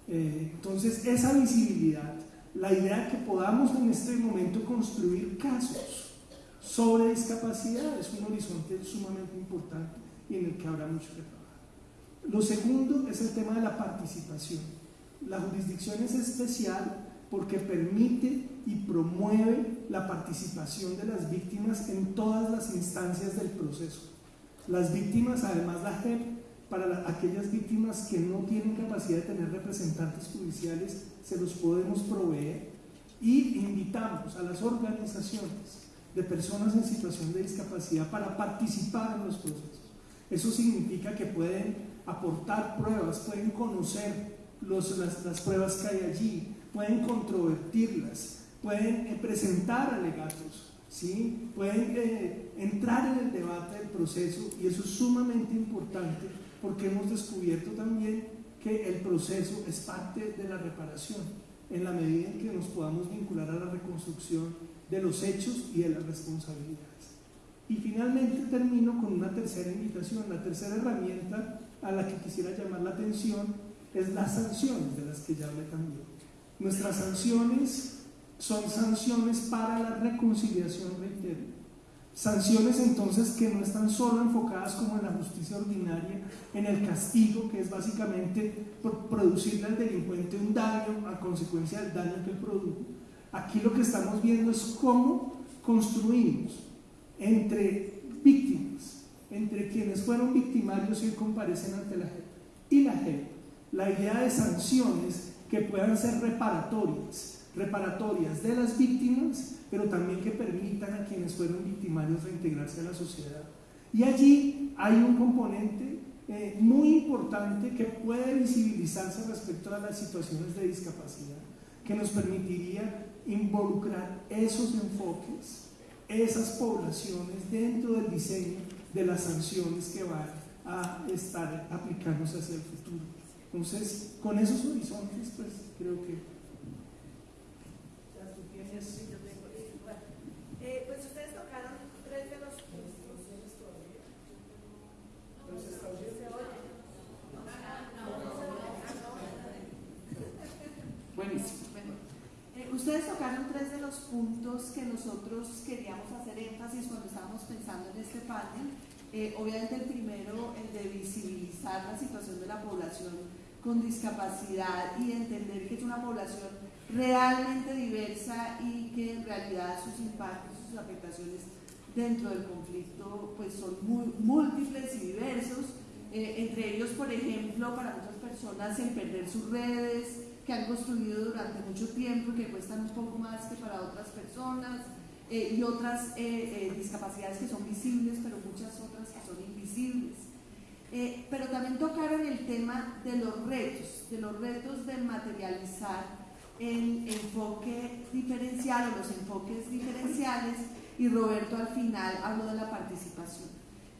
entonces, esa visibilidad, la idea que podamos en este momento construir casos sobre discapacidad es un horizonte sumamente importante y en el que habrá mucho que trabajar. Lo segundo es el tema de la participación. La jurisdicción es especial porque permite y promueve la participación de las víctimas en todas las instancias del proceso. Las víctimas, además la JEP, para aquellas víctimas que no tienen capacidad de tener representantes judiciales, se los podemos proveer y invitamos a las organizaciones de personas en situación de discapacidad para participar en los procesos. Eso significa que pueden aportar pruebas, pueden conocer los, las, pruebas que hay allí, pueden controvertirlas, pueden eh, presentar alegatos ¿sí? pueden eh, entrar en el debate del proceso y eso es sumamente importante porque hemos descubierto también que el proceso es parte de la reparación en la medida en que nos podamos vincular a la reconstrucción de los hechos y de las responsabilidades. Y finalmente termino con una tercera invitación. La tercera herramienta a la que quisiera llamar la atención es las sanciones de las que ya hablé también. Nuestras sanciones son sanciones para la reconciliación, reitero. Sanciones entonces que no están solo enfocadas como en la justicia ordinaria, en el castigo, que es básicamente producirle al delincuente un daño a consecuencia del daño que produjo. Aquí lo que estamos viendo es cómo construimos entre víctimas, entre quienes fueron victimarios y comparecen ante la JEP y la JEP, la idea de sanciones que puedan ser reparatorias, reparatorias de las víctimas, pero también que permitan a quienes fueron victimarios reintegrarse a la sociedad. Y allí hay un componente eh, muy importante que puede visibilizarse respecto a las situaciones de discapacidad, que nos permitiría involucrar esos enfoques esas poblaciones dentro del diseño de las sanciones que van a estar aplicándose hacia el futuro. Entonces, con esos horizontes, pues creo que... Eh, pues ustedes tocaron tres de los Buenísimo. Ustedes tocaron tres de los puntos que nosotros queríamos hacer énfasis cuando estábamos pensando en este panel. Eh, obviamente el primero, el de visibilizar la situación de la población con discapacidad y entender que es una población realmente diversa y que en realidad sus impactos, sus afectaciones dentro del conflicto pues son múltiples y diversos. Eh, entre ellos, por ejemplo, para muchas personas el perder sus redes, que han construido durante mucho tiempo, que cuestan un poco más que para otras personas, eh, y otras eh, discapacidades que son visibles, pero muchas otras que son invisibles. Pero también tocaron el tema de los retos, de los retos de materializar el enfoque diferencial o los enfoques diferenciales, y Roberto al final habló de la participación.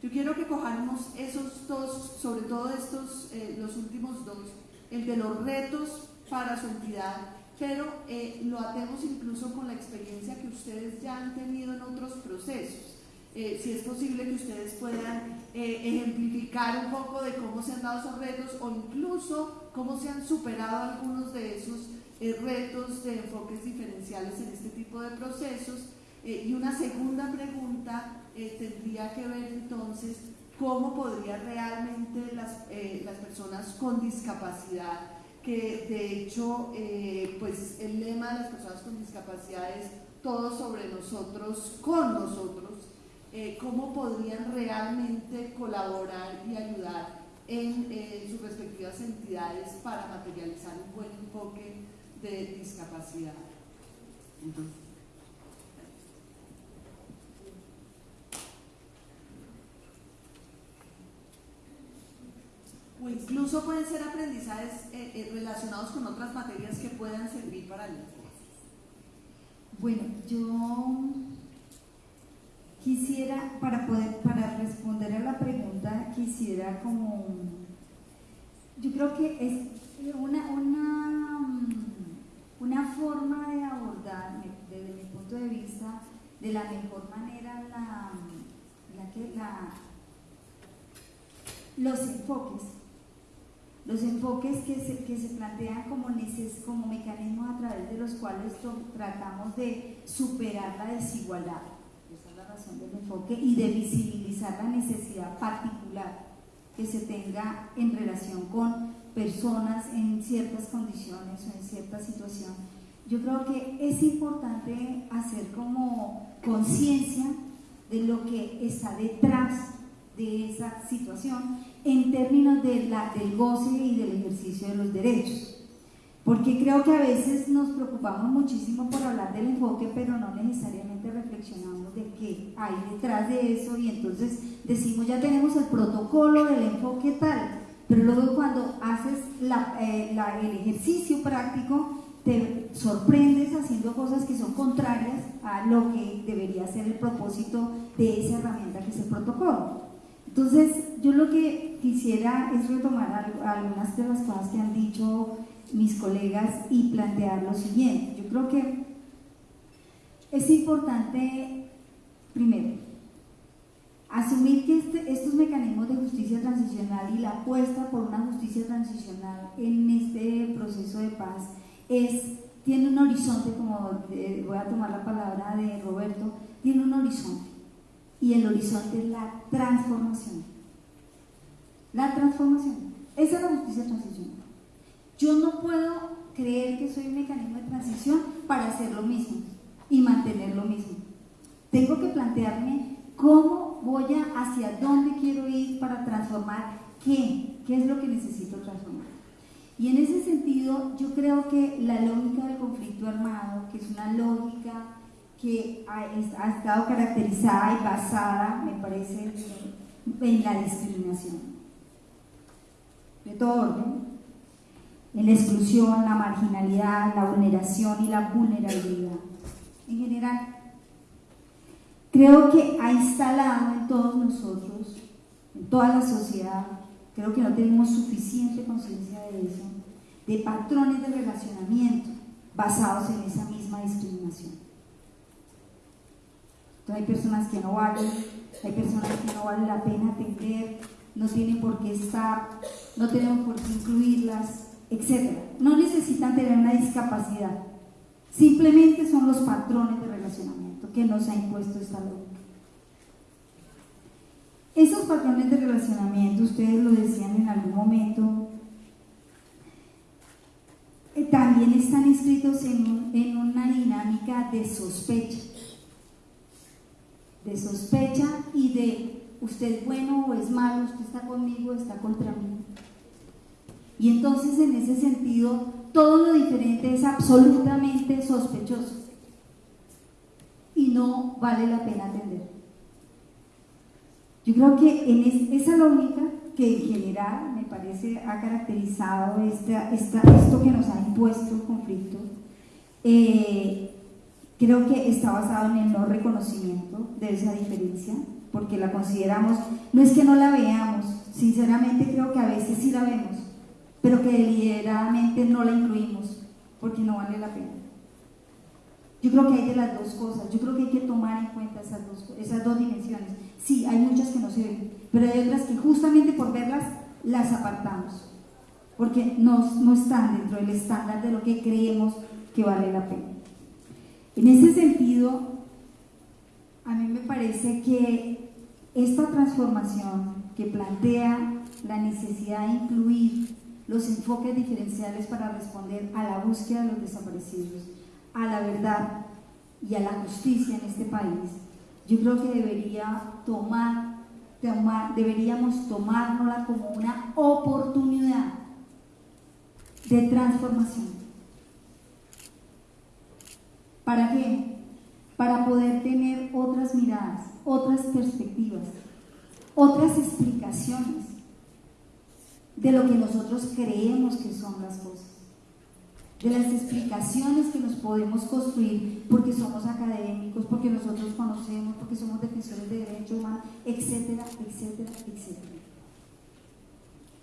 Yo quiero que cojamos esos dos, sobre todo estos, los últimos dos, el de los retos para su entidad, pero eh, lo atemos incluso con la experiencia que ustedes ya han tenido en otros procesos. Eh, si es posible que ustedes puedan eh, ejemplificar un poco de cómo se han dado esos retos o incluso cómo se han superado algunos de esos retos de enfoques diferenciales en este tipo de procesos. y una segunda pregunta tendría que ver entonces cómo podría realmente las, las personas con discapacidad que de hecho eh, pues el lema de las personas con discapacidad es todo sobre nosotros, con nosotros, eh, cómo podrían realmente colaborar y ayudar en sus respectivas entidades para materializar un buen enfoque de discapacidad. o incluso pueden ser aprendizajes eh, eh, relacionados con otras materias que puedan servir para el Bueno, yo quisiera, para poder, para responder a la pregunta, quisiera como, yo creo que es una, una, una forma de abordar, desde mi punto de vista, de la mejor manera la, la que la, los enfoques. Los enfoques que se, que se plantean como, como mecanismos a través de los cuales tratamos de superar la desigualdad, esa es la razón del enfoque, y de visibilizar la necesidad particular que se tenga en relación con personas en ciertas condiciones o en cierta situación. Yo creo que es importante hacer como conciencia de lo que está detrás de esa situación en términos de la, del goce y del ejercicio de los derechos. Porque creo que a veces nos preocupamos muchísimo por hablar del enfoque, pero no necesariamente reflexionamos de qué hay detrás de eso y entonces decimos ya tenemos el protocolo del enfoque tal, pero luego cuando haces la, eh, el ejercicio práctico te sorprendes haciendo cosas que son contrarias a lo que debería ser el propósito de esa herramienta que es el protocolo. Entonces, yo lo que quisiera es retomar algunas de las cosas que han dicho mis colegas y plantear lo siguiente. Yo creo que es importante, primero, asumir que este, estos mecanismos de justicia transicional y la apuesta por una justicia transicional en este proceso de paz es, tiene un horizonte, como voy a tomar la palabra de Roberto, tiene un horizonte y el horizonte es la transformación. La transformación. Esa es la justicia transicional. Yo no puedo creer que soy un mecanismo de transición para hacer lo mismo y mantener lo mismo. Tengo que plantearme cómo voy hacia dónde quiero ir para transformar qué, qué es lo que necesito transformar. Y en ese sentido, yo creo que la lógica del conflicto armado, que es una lógica que ha, estado caracterizada y basada, me parece, en la discriminación de todo orden, en la exclusión, la marginalidad, la vulneración y la vulnerabilidad. En general, creo que ha instalado en todos nosotros, en toda la sociedad, creo que no tenemos suficiente conciencia de eso, de patrones de relacionamiento basados en esa misma discriminación. Hay personas que no valen, hay personas que no vale la pena atender, no tienen por qué estar, no tenemos por qué incluirlas, etc. No necesitan tener una discapacidad, simplemente son los patrones de relacionamiento que nos ha impuesto esta ley. Esos patrones de relacionamiento, ustedes lo decían en algún momento, eh, también están inscritos en, en una dinámica de sospecha de sospecha y de usted es bueno o es malo, usted está conmigo o está contra mí. Y entonces en ese sentido todo lo diferente es absolutamente sospechoso y no vale la pena atender. Yo creo que en esa lógica que en general me parece ha caracterizado esta, esto que nos ha impuesto el conflicto, eh, Creo que está basado en el no reconocimiento de esa diferencia, porque la consideramos, no es que no la veamos, sinceramente creo que a veces sí la vemos, pero que deliberadamente no la incluimos, porque no vale la pena. Yo creo que hay de las dos cosas, yo creo que hay que tomar en cuenta esas dos, esas dos dimensiones. Sí, hay muchas que no se ven, pero hay otras que justamente por verlas las apartamos, porque no, no están dentro del estándar de lo que creemos que vale la pena. En ese sentido, a mí me parece que esta transformación que plantea la necesidad de incluir los enfoques diferenciales para responder a la búsqueda de los desaparecidos, a la verdad y a la justicia en este país, yo creo que debería tomar, tomar deberíamos tomárnosla como una oportunidad de transformación ¿Para qué? Para poder tener otras miradas, otras perspectivas, otras explicaciones de lo que nosotros creemos que son las cosas, de las explicaciones que nos podemos construir porque somos académicos, porque nosotros conocemos, porque somos defensores de derechos humanos, etcétera, etcétera, etcétera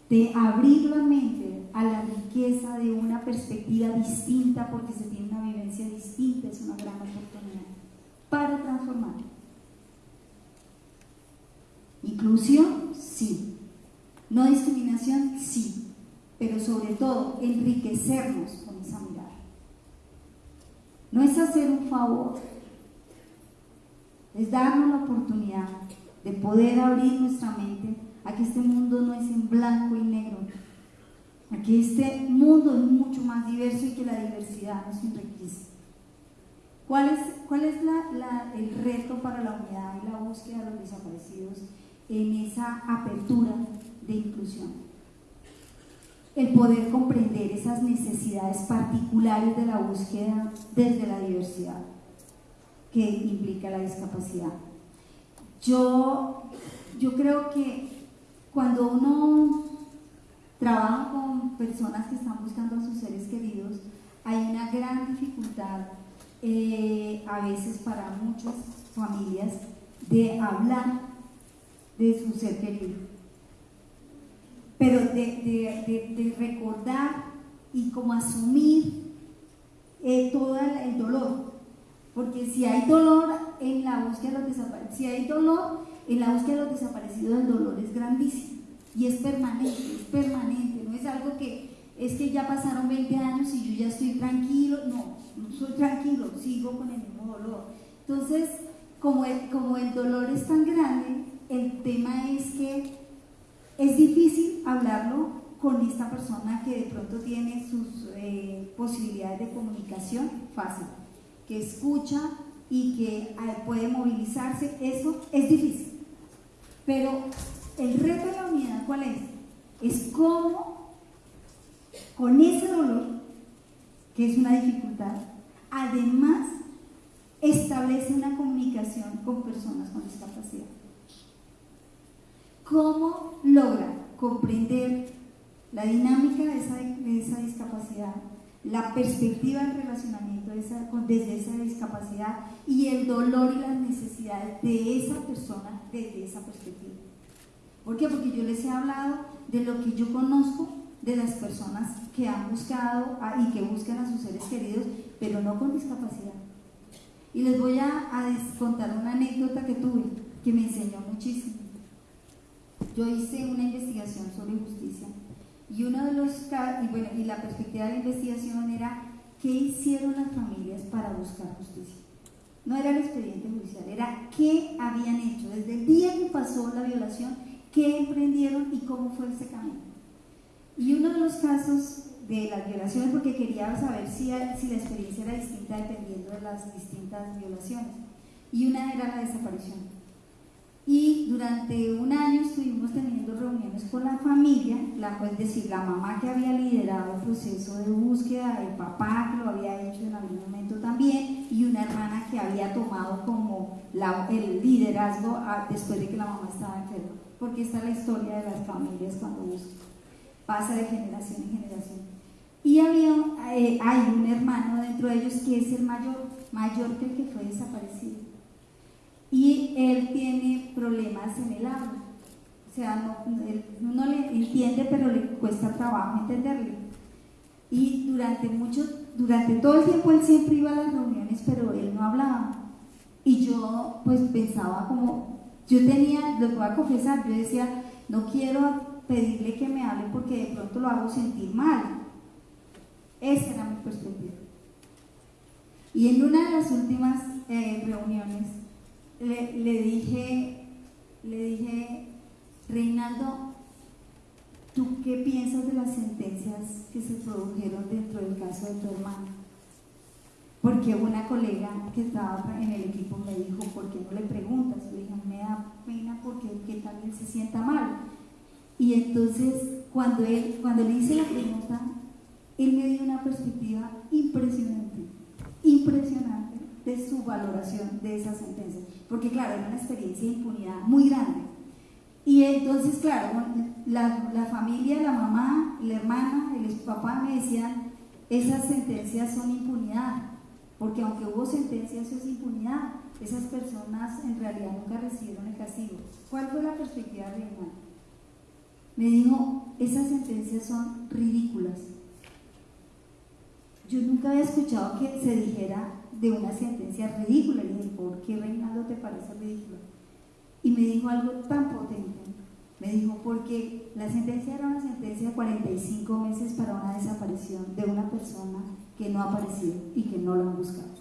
de abrir la mente a la riqueza de una perspectiva distinta porque se tiene una vivencia distinta, es una gran oportunidad para transformar. Inclusión, sí. No discriminación, sí. Pero sobre todo, enriquecernos con esa mirada. No es hacer un favor, es darnos la oportunidad de poder abrir nuestra mente Aquí este mundo no es en blanco y negro. Aquí este mundo es mucho más diverso y que la diversidad nos enriquece. ¿Cuál es, cuál es el reto para la unidad y la búsqueda de los desaparecidos en esa apertura de inclusión? El poder comprender esas necesidades particulares de la búsqueda desde la diversidad que implica la discapacidad. Yo, yo creo que cuando uno trabaja con personas que están buscando a sus seres queridos, hay una dificultad eh, a veces para muchas familias de hablar de su ser querido, pero de, recordar y como asumir eh, todo el dolor, porque si hay dolor en la búsqueda de los desaparecidos, si hay dolor en la búsqueda de los desaparecidos, el dolor es grandísimo y es permanente, es permanente, no es algo que es que ya pasaron 20 años y yo ya estoy tranquilo, no, no soy tranquilo, sigo con el mismo dolor. Entonces, como el, como el dolor es tan grande, el tema es que es difícil hablarlo con esta persona que de pronto tiene sus eh, posibilidades de comunicación fácil, que escucha y que eh, puede movilizarse, eso es difícil. Pero el reto de la unidad, ¿cuál es? Es cómo con ese dolor, que es una dificultad, además establece una comunicación con personas con discapacidad. ¿Cómo logra comprender la dinámica de esa, discapacidad, la perspectiva del relacionamiento desde esa discapacidad y el dolor y las necesidades de esa persona desde esa perspectiva? ¿Por qué? Porque yo les he hablado de lo que yo conozco de las personas que han buscado y que buscan a sus seres queridos, pero no con discapacidad. Y les voy a, contar una anécdota que tuve que me enseñó muchísimo. Yo hice una investigación sobre justicia y uno de los y bueno, y la perspectiva de la investigación era qué hicieron las familias para buscar justicia. No era el expediente judicial, era qué habían hecho desde el día que pasó la violación, qué emprendieron y cómo fue ese camino. Y uno de los casos de las violaciones porque quería saber si, si la experiencia era distinta dependiendo de las distintas violaciones. Y una era la desaparición. Y durante un año estuvimos teniendo reuniones con la familia, la, es decir, la mamá que había liderado el proceso de búsqueda, el papá que lo había hecho en algún momento también, y una hermana que había tomado como el liderazgo después de que la mamá estaba enferma. Porque esta es la historia de las familias cuando buscan. Pasa de generación en generación. Y había, eh, hay un hermano dentro de ellos que es el mayor, mayor que el que fue desaparecido. Y él tiene problemas en el habla. O sea, no, él, uno le entiende, pero le cuesta trabajo entenderle. Y durante mucho, durante todo el tiempo él siempre iba a las reuniones, pero él no hablaba. Y yo pues pensaba como, yo tenía, lo voy a confesar, yo decía, no quiero pedirle que me hable porque de pronto lo hago sentir mal esa era mi perspectiva. Y en una de las últimas eh, reuniones le, dije, le dije, Reinaldo, ¿tú qué piensas de las sentencias que se produjeron dentro del caso de tu hermano? Porque una colega que estaba en el equipo me dijo, ¿por qué no le preguntas? Le dije, me da pena porque que también se sienta mal. Y entonces, cuando, él, cuando le hice la pregunta, él me dio una perspectiva impresionante, impresionante de su valoración de esa sentencia, porque claro, era una experiencia de impunidad muy grande. Y entonces, claro, la, familia, la mamá, la hermana, el papá me decían, esas sentencias son impunidad, porque aunque hubo sentencias, eso es impunidad. Esas personas en realidad nunca recibieron el castigo. ¿Cuál fue la perspectiva hermano? Me dijo, esas sentencias son ridículas yo nunca había escuchado que se dijera de una sentencia ridícula. Y dije, ¿por qué Reinaldo te parece ridícula? Y me dijo algo tan potente. Me dijo, porque la sentencia era una sentencia de 45 meses para una desaparición de una persona que no ha aparecido y que no lo han buscado.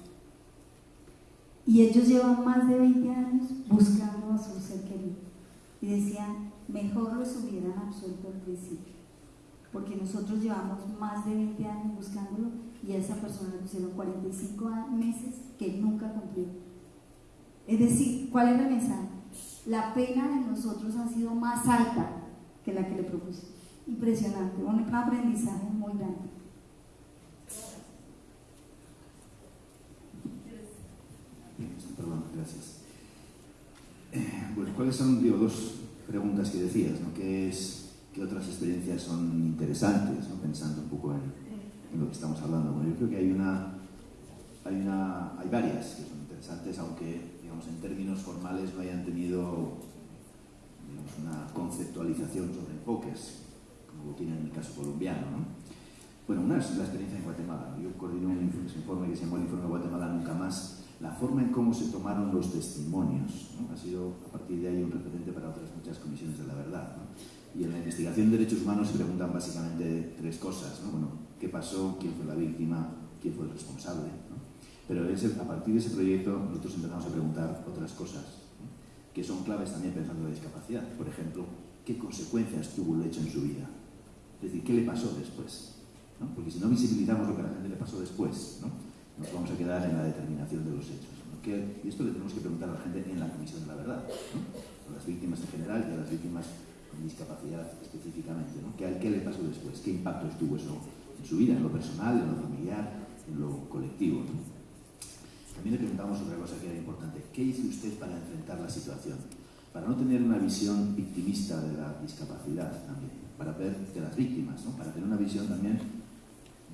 Y ellos llevan más de 20 años buscando a su ser querido. Y decían, mejor los hubieran absuelto al principio. Porque nosotros llevamos más de 20 años buscándolo y a esa persona le pusieron 45 meses que nunca cumplió. Es decir, ¿cuál es el mensaje? La pena de nosotros ha sido más alta que la que le propuse. Impresionante, un aprendizaje muy grande. Perdón, gracias. Bueno, ¿cuáles son digo, dos preguntas que decías? ¿no? ¿Qué, es, ¿Qué otras experiencias son interesantes? ¿no? Pensando un poco en lo que estamos hablando. Bueno, yo creo que hay una, hay, una, hay varias que son interesantes, aunque digamos, en términos formales no hayan tenido digamos, una conceptualización sobre enfoques, como lo tiene en el caso colombiano. ¿no? Bueno, una es la experiencia en Guatemala. Yo coordino un informe que se llamó el Informe de Guatemala Nunca Más. La forma en cómo se tomaron los testimonios ¿no? ha sido a partir de ahí un referente para otras muchas comisiones de la verdad. ¿no? Y en la investigación de derechos humanos se preguntan básicamente tres cosas. ¿no? Bueno, ¿qué pasó? ¿Quién fue la víctima? ¿Quién fue el responsable? Pero a partir de ese proyecto nosotros empezamos a preguntar otras cosas que son claves también pensando en la discapacidad. Por ejemplo, ¿qué consecuencias tuvo el hecho en su vida? Es decir, ¿qué le pasó después? ¿no? Porque si no visibilizamos lo que a la gente le pasó después, ¿no? nos vamos a quedar en la determinación de los hechos. y esto le tenemos que preguntar a la gente en la Comisión de la Verdad, a las víctimas en general y a las víctimas con discapacidad específicamente. ¿Qué, ¿Qué, le pasó después? ¿Qué impactos tuvo eso en su vida, en lo personal, en lo familiar, en lo colectivo? También le preguntamos otra cosa que era importante. ¿Qué hizo usted para enfrentar la situación? Para no tener una visión victimista de la discapacidad también, para ver de las víctimas, ¿no? para tener una visión también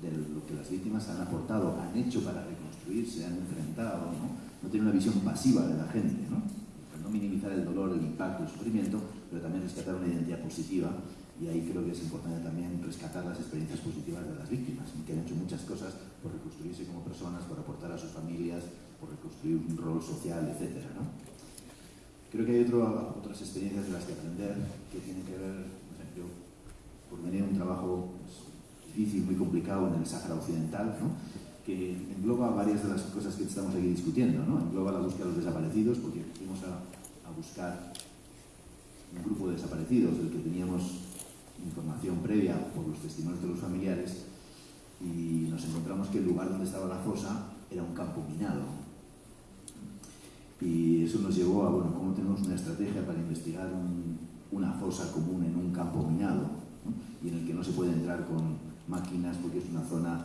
de lo que las víctimas han aportado, han hecho para reconstruirse, han enfrentado, no, no tener una visión pasiva de la gente, ¿no? No minimizar el dolor, el impacto, el sufrimiento, pero también rescatar una identidad positiva y ahí creo que es importante también rescatar las experiencias positivas de las víctimas, que han hecho muchas cosas por reconstruirse como personas, por aportar a sus familias, por reconstruir un rol social, etc. ¿no? Creo que hay otro, otras experiencias de las que aprender que tienen que ver, por ejemplo, por venir un trabajo pues, difícil, muy complicado en el Sáhara Occidental, ¿no? que engloba varias de las cosas que estamos aquí discutiendo, ¿no? engloba la búsqueda de los desaparecidos, porque fuimos a, buscar un grupo de desaparecidos del que teníamos información previa por los testimonios de los familiares y nos encontramos que el lugar donde estaba la fosa era un campo minado. Y eso nos llevó a, bueno, cómo tenemos una estrategia para investigar una fosa común en un campo minado y en el que no se puede entrar con máquinas porque es una zona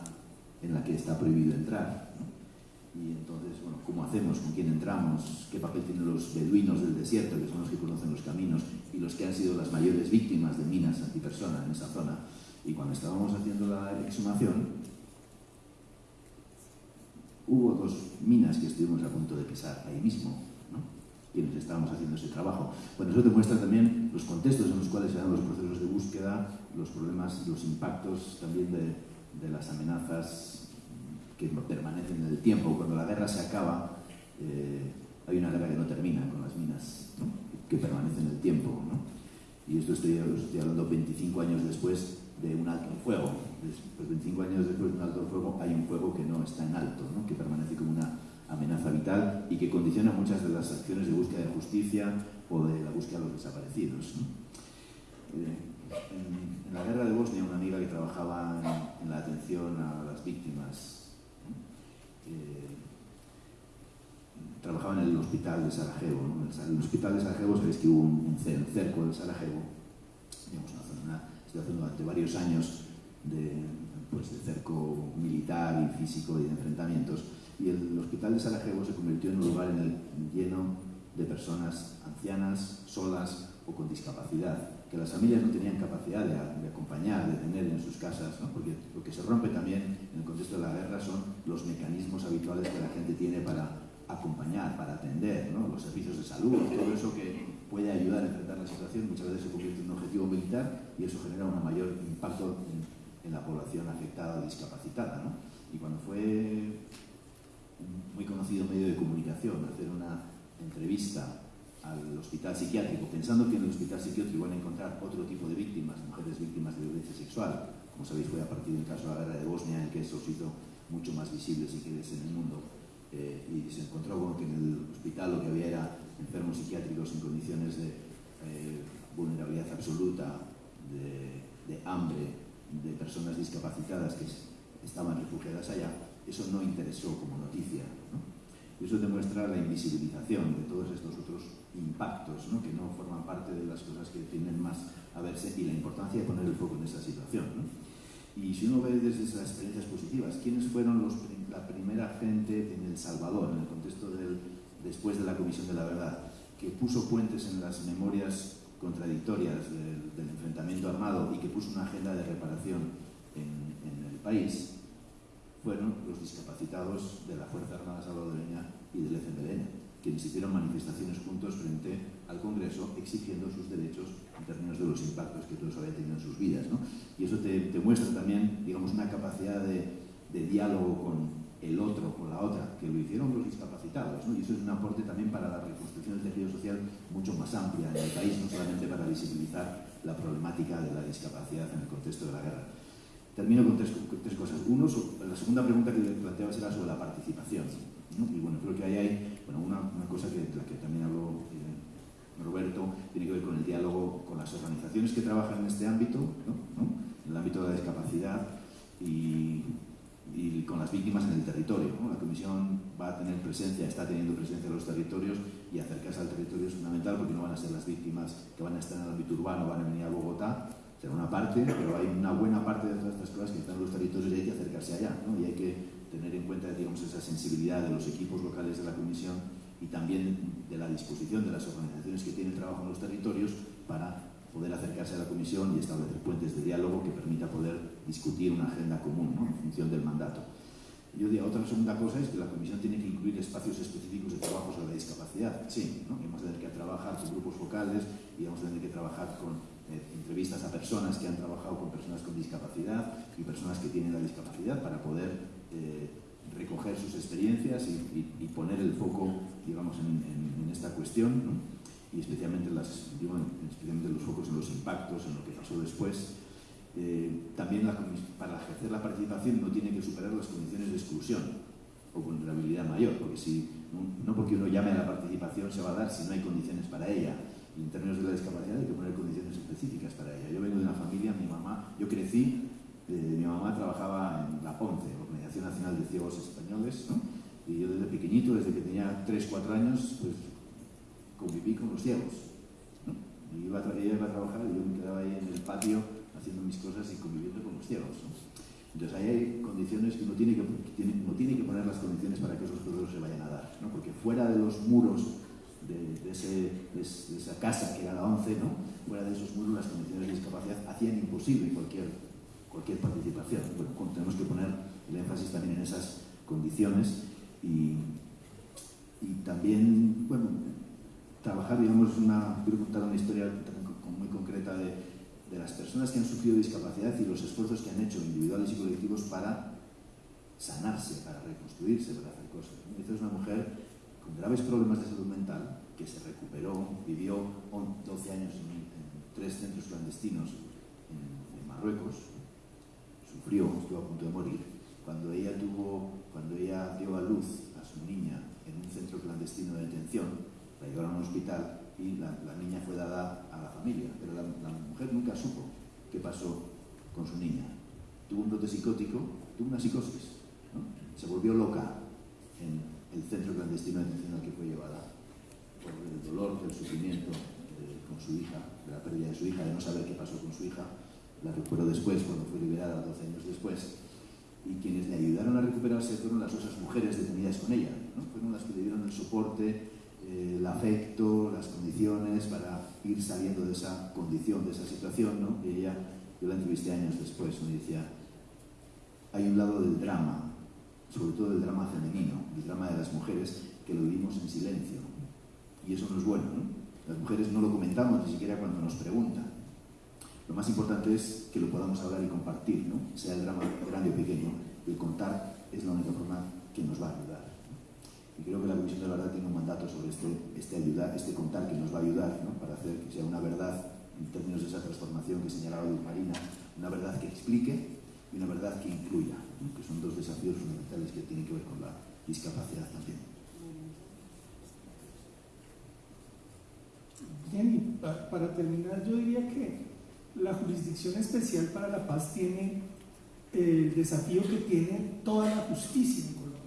en la que está prohibido entrar. Y entonces, bueno, ¿cómo hacemos? ¿Con quién entramos? ¿Qué papel tienen los beduinos del desierto, que son los que conocen los caminos y los que han sido las mayores víctimas de minas antipersona en esa zona? Y cuando estábamos haciendo la exhumación, hubo dos minas que estuvimos a punto de pisar ahí mismo, ¿no? quienes estábamos haciendo ese trabajo. Bueno, eso demuestra también los contextos en los cuales se dan los procesos de búsqueda, los problemas, los impactos también de, de las amenazas que permanecen en el tiempo. Cuando la guerra se acaba, eh, hay una guerra que no termina con las minas, que permanecen en el tiempo. ¿no? Y esto estoy, estoy, hablando 25 años después de un alto fuego. Pues 25 años después de un alto fuego hay un fuego que no está en alto, ¿no? que permanece como una amenaza vital y que condiciona muchas de las acciones de búsqueda de justicia o de la búsqueda de los desaparecidos. Eh, en, la guerra de Bosnia, una amiga que trabajaba en la atención a las víctimas eh, trabajaba en el hospital de Sarajevo. ¿no? En el hospital de Sarajevo sabéis que hubo un, cerco de Sarajevo, digamos, una zona, situación durante varios años de, pues, de cerco militar y físico y de enfrentamientos. Y el hospital de Sarajevo se convirtió en un lugar en el, lleno de personas ancianas, solas o con discapacidad que las familias no tenían capacidad de, acompañar, de tener en sus casas, ¿no? porque lo que se rompe también en el contexto de la guerra son los mecanismos habituales que la gente tiene para acompañar, para atender, los servicios de salud, todo eso que puede ayudar a enfrentar la situación, muchas veces se convierte en un objetivo militar y eso genera un mayor impacto en, la población afectada o discapacitada. ¿no? Y cuando fue muy conocido medio de comunicación hacer una entrevista al hospital psiquiátrico, pensando que en el hospital psiquiátrico van a encontrar otro tipo de víctimas, mujeres víctimas de violencia sexual. Como sabéis, fue a partir del caso de la guerra de Bosnia en que eso se hizo mucho más visible, si quieres, en el mundo. Eh, y se encontró con que en el hospital lo que había era enfermos psiquiátricos en condiciones de eh, vulnerabilidad absoluta, de, de hambre, de personas discapacitadas que estaban refugiadas allá. Eso no interesó como noticia. ¿no? Y eso demuestra la invisibilización de todos estos otros impactos ¿no? que no forman parte de las cosas que tienen más a verse y la importancia de poner el foco en esa situación. ¿no? Y si uno ve desde esas experiencias positivas, ¿quiénes fueron los, la primera gente en El Salvador, en el contexto del, después de la Comisión de la Verdad, que puso puentes en las memorias contradictorias del, enfrentamiento armado y que puso una agenda de reparación en, en el país? fueron los discapacitados de la Fuerza Armada Salvadoreña y del FMLN, quienes hicieron manifestaciones juntos frente al Congreso exigiendo sus derechos en términos de los impactos que todos habían tenido en sus vidas. ¿no? Y eso te, te, muestra también, digamos, una capacidad de, de, diálogo con el otro, con la otra, que lo hicieron los discapacitados. ¿no? Y eso es un aporte también para la reconstrucción del tejido social mucho más amplia en el país, no solamente para visibilizar la problemática de la discapacidad en el contexto de la guerra. Termino con tres, tres cosas. Uno, la segunda pregunta que le planteaba era sobre la participación. ¿no? Y bueno, creo que ahí hay bueno, una, una cosa que, la que también habló Roberto, tiene que ver con el diálogo con las organizaciones que trabajan en este ámbito, ¿no? ¿no? en el ámbito de la discapacidad y, con las víctimas en el territorio. La Comisión va a tener presencia, está teniendo presencia en los territorios y acercarse al territorio es fundamental porque no van a ser las víctimas que van a estar en el ámbito urbano, van a venir a Bogotá, será una parte, pero hay una buena parte de todas estas cosas que están en los territorios y hay que acercarse allá, y hay que tener en cuenta digamos, esa sensibilidad de los equipos locales de la Comisión y también de la disposición de las organizaciones que tienen trabajo en los territorios para poder acercarse a la Comisión y establecer puentes de diálogo que permita poder discutir una agenda común ¿no? en función del mandato. Yo diría, otra segunda cosa es que la Comisión tiene que incluir espacios específicos de trabajo sobre la discapacidad. Sí, ¿no? vamos a tener que trabajar con grupos focales y vamos a tener que trabajar con eh, entrevistas a personas que han trabajado con personas con discapacidad y personas que tienen la discapacidad para poder eh, recoger sus experiencias y, poner el foco, digamos, en, esta cuestión, y especialmente, los focos en los impactos, en lo que pasó después. Eh, también para ejercer la participación no tiene que superar las condiciones de exclusión o vulnerabilidad mayor, porque si no, porque uno llame a la participación se va a dar si no hay condiciones para ella. En términos de la discapacidad hay que poner condiciones específicas para ella. Yo vengo de una familia, mi mamá, yo crecí, mi mamá trabajaba en la PONCE, Organización Nacional de Ciegos Españoles, ¿no? y yo desde pequeñito, desde que tenía 3, 4 años, pues conviví con los ciegos. ¿no? Y iba ella iba a trabajar y yo me quedaba ahí en el patio haciendo mis cosas y conviviendo con los ciegos. ¿no? Entonces ahí hay condiciones que uno tiene que, tiene, uno tiene que poner las condiciones para que esos procesos se vayan a dar, ¿no? porque fuera de los muros de, de, ese, de, de, esa casa que era la 11, ¿no? fuera de esos muros las condiciones de discapacidad hacían imposible cualquier, cualquier participación. Bueno, tenemos que poner el énfasis también en esas condiciones y, también, bueno, trabajar, digamos, una, quiero contar una historia muy concreta de, de las personas que han sufrido discapacidad y los esfuerzos que han hecho individuales y colectivos para sanarse, para reconstruirse, para hacer cosas. Esta es una mujer con graves problemas de salud mental que se recuperó, vivió 12 años en, tres centros clandestinos en, Marruecos, sufrió, estuvo a punto de morir. Cuando ella, tuvo, cuando ella dio a luz a su niña en un centro clandestino de detención, la llevaron a un hospital y la, niña fue dada a la familia, pero la, mujer nunca supo qué pasó con su niña. Tuvo un brote psicótico, tuvo una psicosis, se volvió loca en el centro clandestino de detención al que fue llevada por el dolor, el sufrimiento con su hija, de la pérdida de su hija, de no saber qué pasó con su hija. La recuperó después, cuando fue liberada 12 años después. Y quienes le ayudaron a recuperarse fueron las otras mujeres detenidas con ella. ¿no? Fueron las que le dieron el soporte, eh, el afecto, las condiciones para ir saliendo de esa condición, de esa situación. ¿no? Y ella, yo la entrevisté años después, me decía, hay un lado del drama, sobre todo del drama femenino, el drama de las mujeres, que lo vivimos en silencio. Y eso no es bueno, ¿no? Las mujeres no lo comentamos ni siquiera cuando nos preguntan. Lo más importante es que lo podamos hablar y compartir, ¿no? Sea el drama grande o pequeño, el contar es la única forma que nos va a ayudar. Y creo que la Comisión de la Verdad tiene un mandato sobre este, este, ayudar, este contar que nos va a ayudar ¿no? para hacer que sea una verdad, en términos de esa transformación que señalaba Luz Marina, una verdad que explique y una verdad que incluya, ¿no? que son dos desafíos fundamentales que tienen que ver con la discapacidad también. Bien, y pa para terminar yo diría que la Jurisdicción Especial para la Paz tiene el desafío que tiene toda la justicia en Colombia.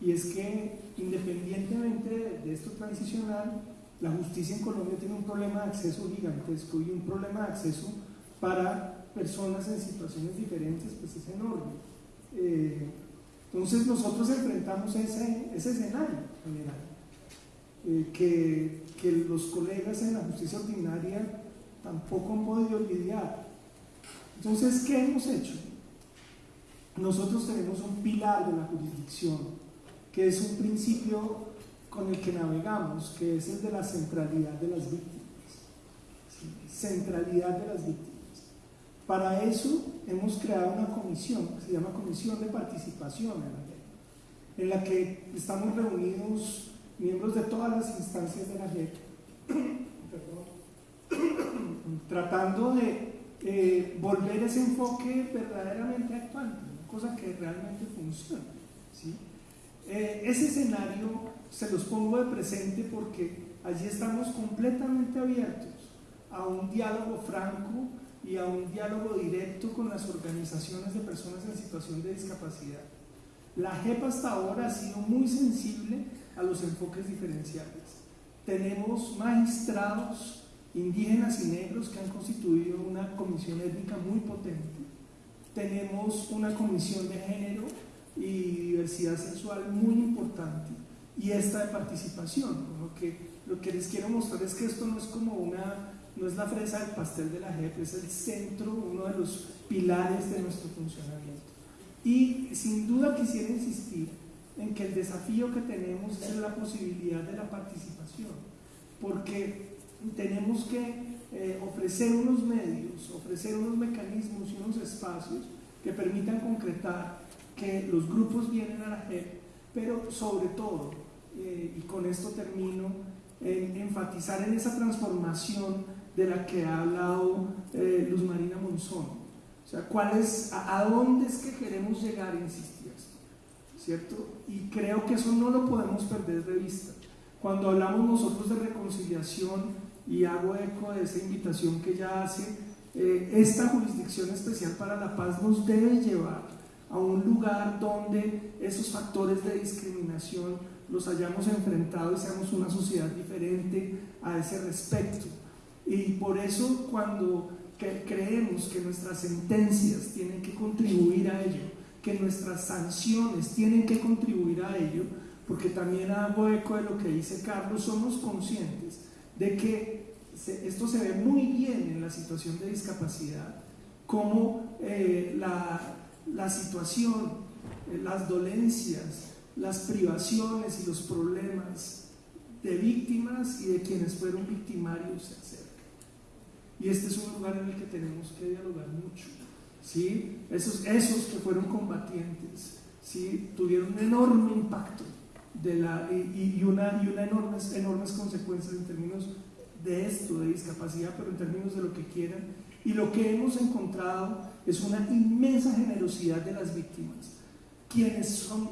Y es que independientemente de, de esto transicional, la justicia en Colombia tiene un problema de acceso gigantesco y un problema de acceso para personas en situaciones diferentes, pues es enorme. Eh, entonces nosotros enfrentamos ese, ese escenario general, eh, que, que, los colegas en la justicia ordinaria tampoco han podido lidiar. Entonces, ¿qué hemos hecho? nosotros tenemos un pilar de la jurisdicción, que es un principio con el que navegamos, que es el de la centralidad de las víctimas. Centralidad de las víctimas. Para eso hemos creado una comisión, que se llama Comisión de Participación en la JEP, en la que estamos reunidos miembros de todas las instancias de la JEP, tratando de eh, volver ese enfoque verdaderamente actuante, cosa que realmente funciona. ¿sí? Eh, ese escenario se los pongo de presente porque allí estamos completamente abiertos a un diálogo franco y a un diálogo directo con las organizaciones de personas en situación de discapacidad. La JEP hasta ahora ha sido muy sensible a los enfoques diferenciales. Tenemos magistrados indígenas y negros que han constituido una comisión étnica muy potente. Tenemos una comisión de género y diversidad sexual muy importante y esta de participación. Lo que, lo que les quiero mostrar es que esto no es como una, no es la fresa del pastel de la JEP, es el centro, uno de los pilares de nuestro funcionamiento. Y sin duda quisiera insistir en que el desafío que tenemos es la posibilidad de la participación, porque tenemos que eh, ofrecer unos medios, ofrecer unos mecanismos y unos espacios que permitan concretar que los grupos vienen a la JEP, pero sobre todo, eh, y con esto termino, enfatizar en esa transformación de la que ha hablado eh, Luz Marina Monzón. O sea, ¿cuál es, a, dónde es que queremos llegar, insistir ¿cierto? Y creo que eso no lo podemos perder de vista. Cuando hablamos nosotros de reconciliación, y hago eco de esa invitación que ya hace, eh, esta jurisdicción especial para la paz nos debe llevar a un lugar donde esos factores de discriminación los hayamos enfrentado y seamos una sociedad diferente a ese respecto. Y por eso cuando creemos que nuestras sentencias tienen que contribuir a ello, que nuestras sanciones tienen que contribuir a ello, porque también hago eco de lo que dice Carlos, somos conscientes de que esto se ve muy bien en la situación de discapacidad, como eh, la, situación, eh, las dolencias, las privaciones y los problemas de víctimas y de quienes fueron victimarios se acercan. Y este es un lugar en el que tenemos que dialogar mucho. ¿sí? Esos, esos que fueron combatientes ¿sí? tuvieron un enorme impacto de la, y, una, y una enormes, enormes consecuencias en términos de esto, de discapacidad, pero en términos de lo que quieran. Y lo que hemos encontrado es una inmensa generosidad de las víctimas. Quienes son,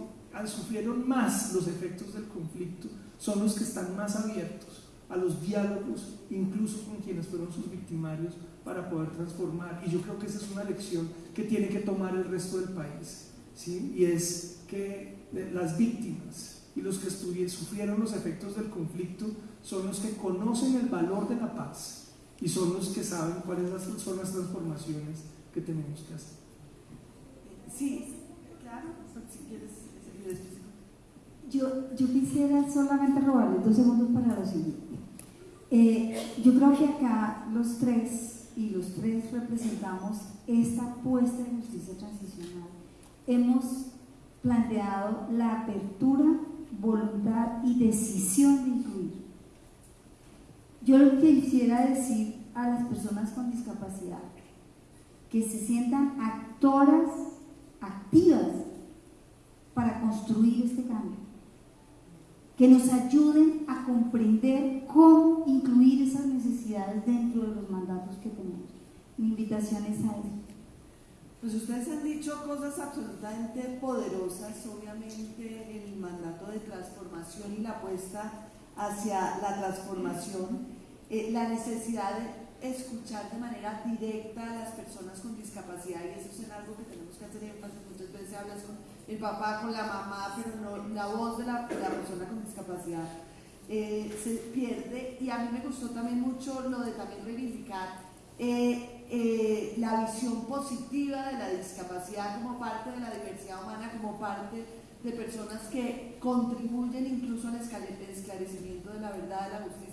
sufrieron más los efectos del conflicto son los que están más abiertos a los diálogos, incluso con quienes fueron sus victimarios, para poder transformar. Y yo creo que esa es una lección que tiene que tomar el resto del país. ¿sí? Y es que las víctimas y los que sufrieron los efectos del conflicto son los que conocen el valor de la paz y son los que saben cuáles son las transformaciones que tenemos que hacer. Sí, claro, si quieres yo, yo quisiera solamente robarle dos segundos para lo siguiente. Eh, yo creo que acá los tres, y los tres representamos esta apuesta de justicia transicional, hemos planteado la apertura, voluntad y decisión de incluir. Yo lo que quisiera decir a las personas con discapacidad, que se sientan actoras activas para construir este cambio que nos ayuden a comprender cómo incluir esas necesidades dentro de los mandatos que tenemos. Mi invitación es a eso. Pues ustedes han dicho cosas absolutamente poderosas, obviamente el mandato de transformación y la apuesta hacia la transformación, eh, la necesidad de escuchar de manera directa a las personas con discapacidad y eso es algo que tenemos que hacer énfasis, muchas veces hablas con el papá con la mamá, pero no la voz de la, persona con discapacidad eh, se pierde. Y a mí me gustó también mucho lo de también reivindicar eh, eh, la visión positiva de la discapacidad como parte de la diversidad humana, como parte de personas que contribuyen incluso al esclarecimiento de la verdad, de la justicia,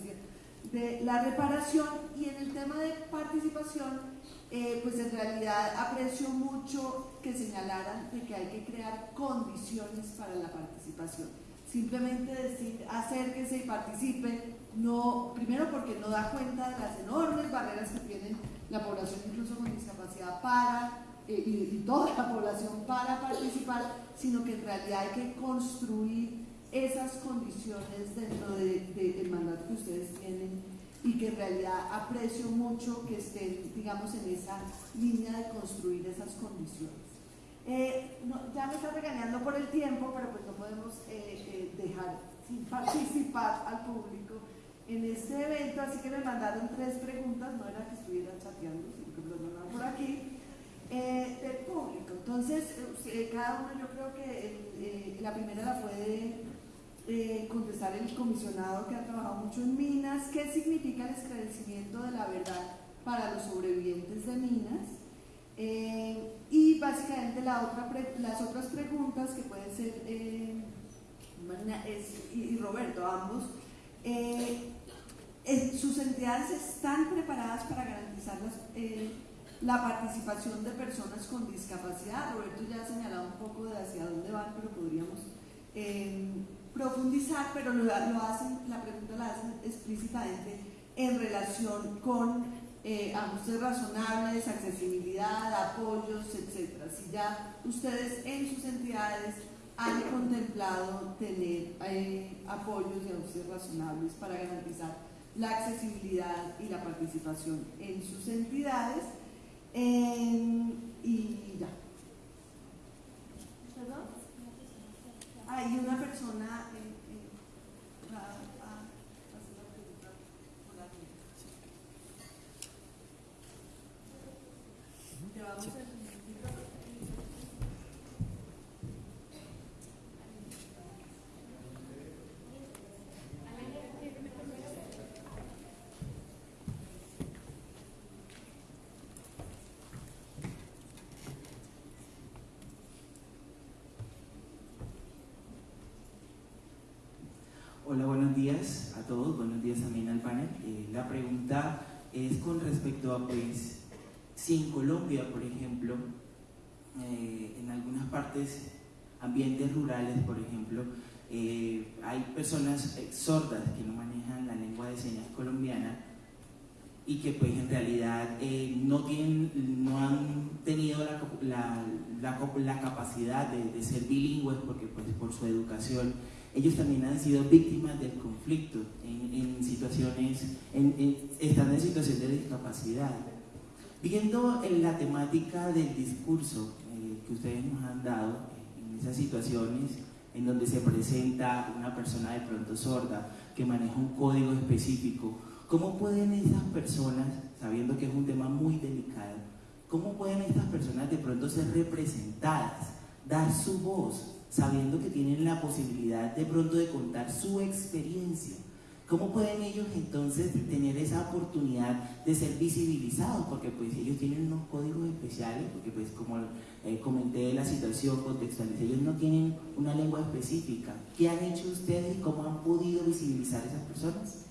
de la reparación y en el tema de participación eh, pues en realidad aprecio mucho que señalaran de que hay que crear condiciones para la participación. Simplemente decir acérquese y participe, no, primero porque no da cuenta de las enormes barreras que tienen la población incluso con discapacidad para eh, y, toda la población para participar, sino que en realidad hay que construir esas condiciones dentro del de, mandato que ustedes tienen y que en realidad aprecio mucho que estén, digamos, en esa línea de construir esas condiciones. Eh, ya me está regañando por el tiempo, pero pues no podemos eh, dejar sin participar al público en este evento, así que me mandaron tres preguntas, no era que estuvieran chateando, sino que me lo mandaron por aquí eh, del público. Entonces, eh, cada uno yo creo que eh, la primera la puede contestar el comisionado que ha trabajado mucho en minas. ¿Qué significa el esclarecimiento de la verdad para los sobrevivientes de minas? y básicamente las otras preguntas que pueden ser, y, Roberto, ambos, sus entidades están preparadas para garantizar la participación de personas con discapacidad. Roberto ya ha señalado un poco de hacia dónde van, pero podríamos eh, profundizar, pero lo, hacen, la pregunta la hacen explícitamente en relación con eh, ajustes razonables, accesibilidad, apoyos, etc. Si ya ustedes en sus entidades han contemplado tener eh, apoyos y ajustes razonables para garantizar la accesibilidad y la participación en sus entidades, y ya. ¿Perdón? Ah, y una persona eh, eh, va a hacer la pregunta por la buenos días a todos, buenos días también al panel. Eh, la pregunta es con respecto a, pues, si en Colombia, por ejemplo, eh, en algunas partes, ambientes rurales, por ejemplo, eh, hay personas sordas que no manejan la lengua de señas colombiana y que pues en realidad no, tienen, no han tenido la, la, capacidad de, de, ser bilingües porque pues por su educación ellos también han sido víctimas del conflicto en, situaciones, en, están en situación de discapacidad. Viendo en la temática del discurso eh, que ustedes nos han dado, en esas situaciones en donde se presenta una persona de pronto sorda que maneja un código específico, ¿cómo pueden esas personas, sabiendo que es un tema muy delicado, cómo pueden estas personas de pronto ser representadas, dar su voz sabiendo que tienen la posibilidad de pronto de contar su experiencia. ¿Cómo pueden ellos entonces tener esa oportunidad de ser visibilizados? Porque pues ellos tienen unos códigos especiales, porque pues como eh, comenté la situación contextual, ellos no tienen una lengua específica. ¿Qué han hecho ustedes y cómo han podido visibilizar a esas personas?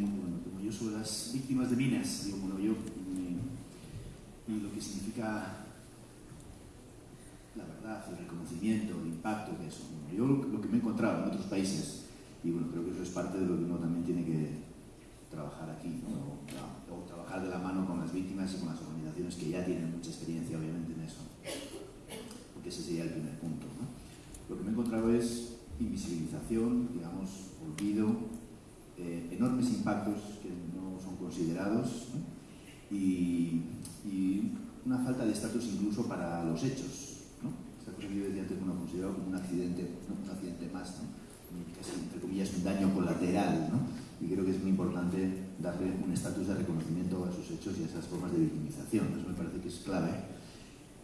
Como yo soy las víctimas de minas, digo, bueno, yo, lo que significa la verdad, el reconocimiento, el impacto de eso. yo lo, que me he encontrado en otros países, y bueno, creo que eso es parte de lo que uno también tiene que trabajar aquí, o, trabajar de la mano con las víctimas y con las organizaciones que ya tienen mucha experiencia, obviamente, en eso. Porque ese sería el primer punto. Lo que me he encontrado es invisibilización, digamos, olvido, eh, enormes impactos que no son considerados y, una falta de estatus incluso para los hechos. Esta cosa que yo decía antes, bueno, considerado como un accidente, un accidente más, casi entre comillas un daño colateral. Y creo que es muy importante darle un estatus de reconocimiento a esos hechos y a esas formas de victimización. Eso me parece que es clave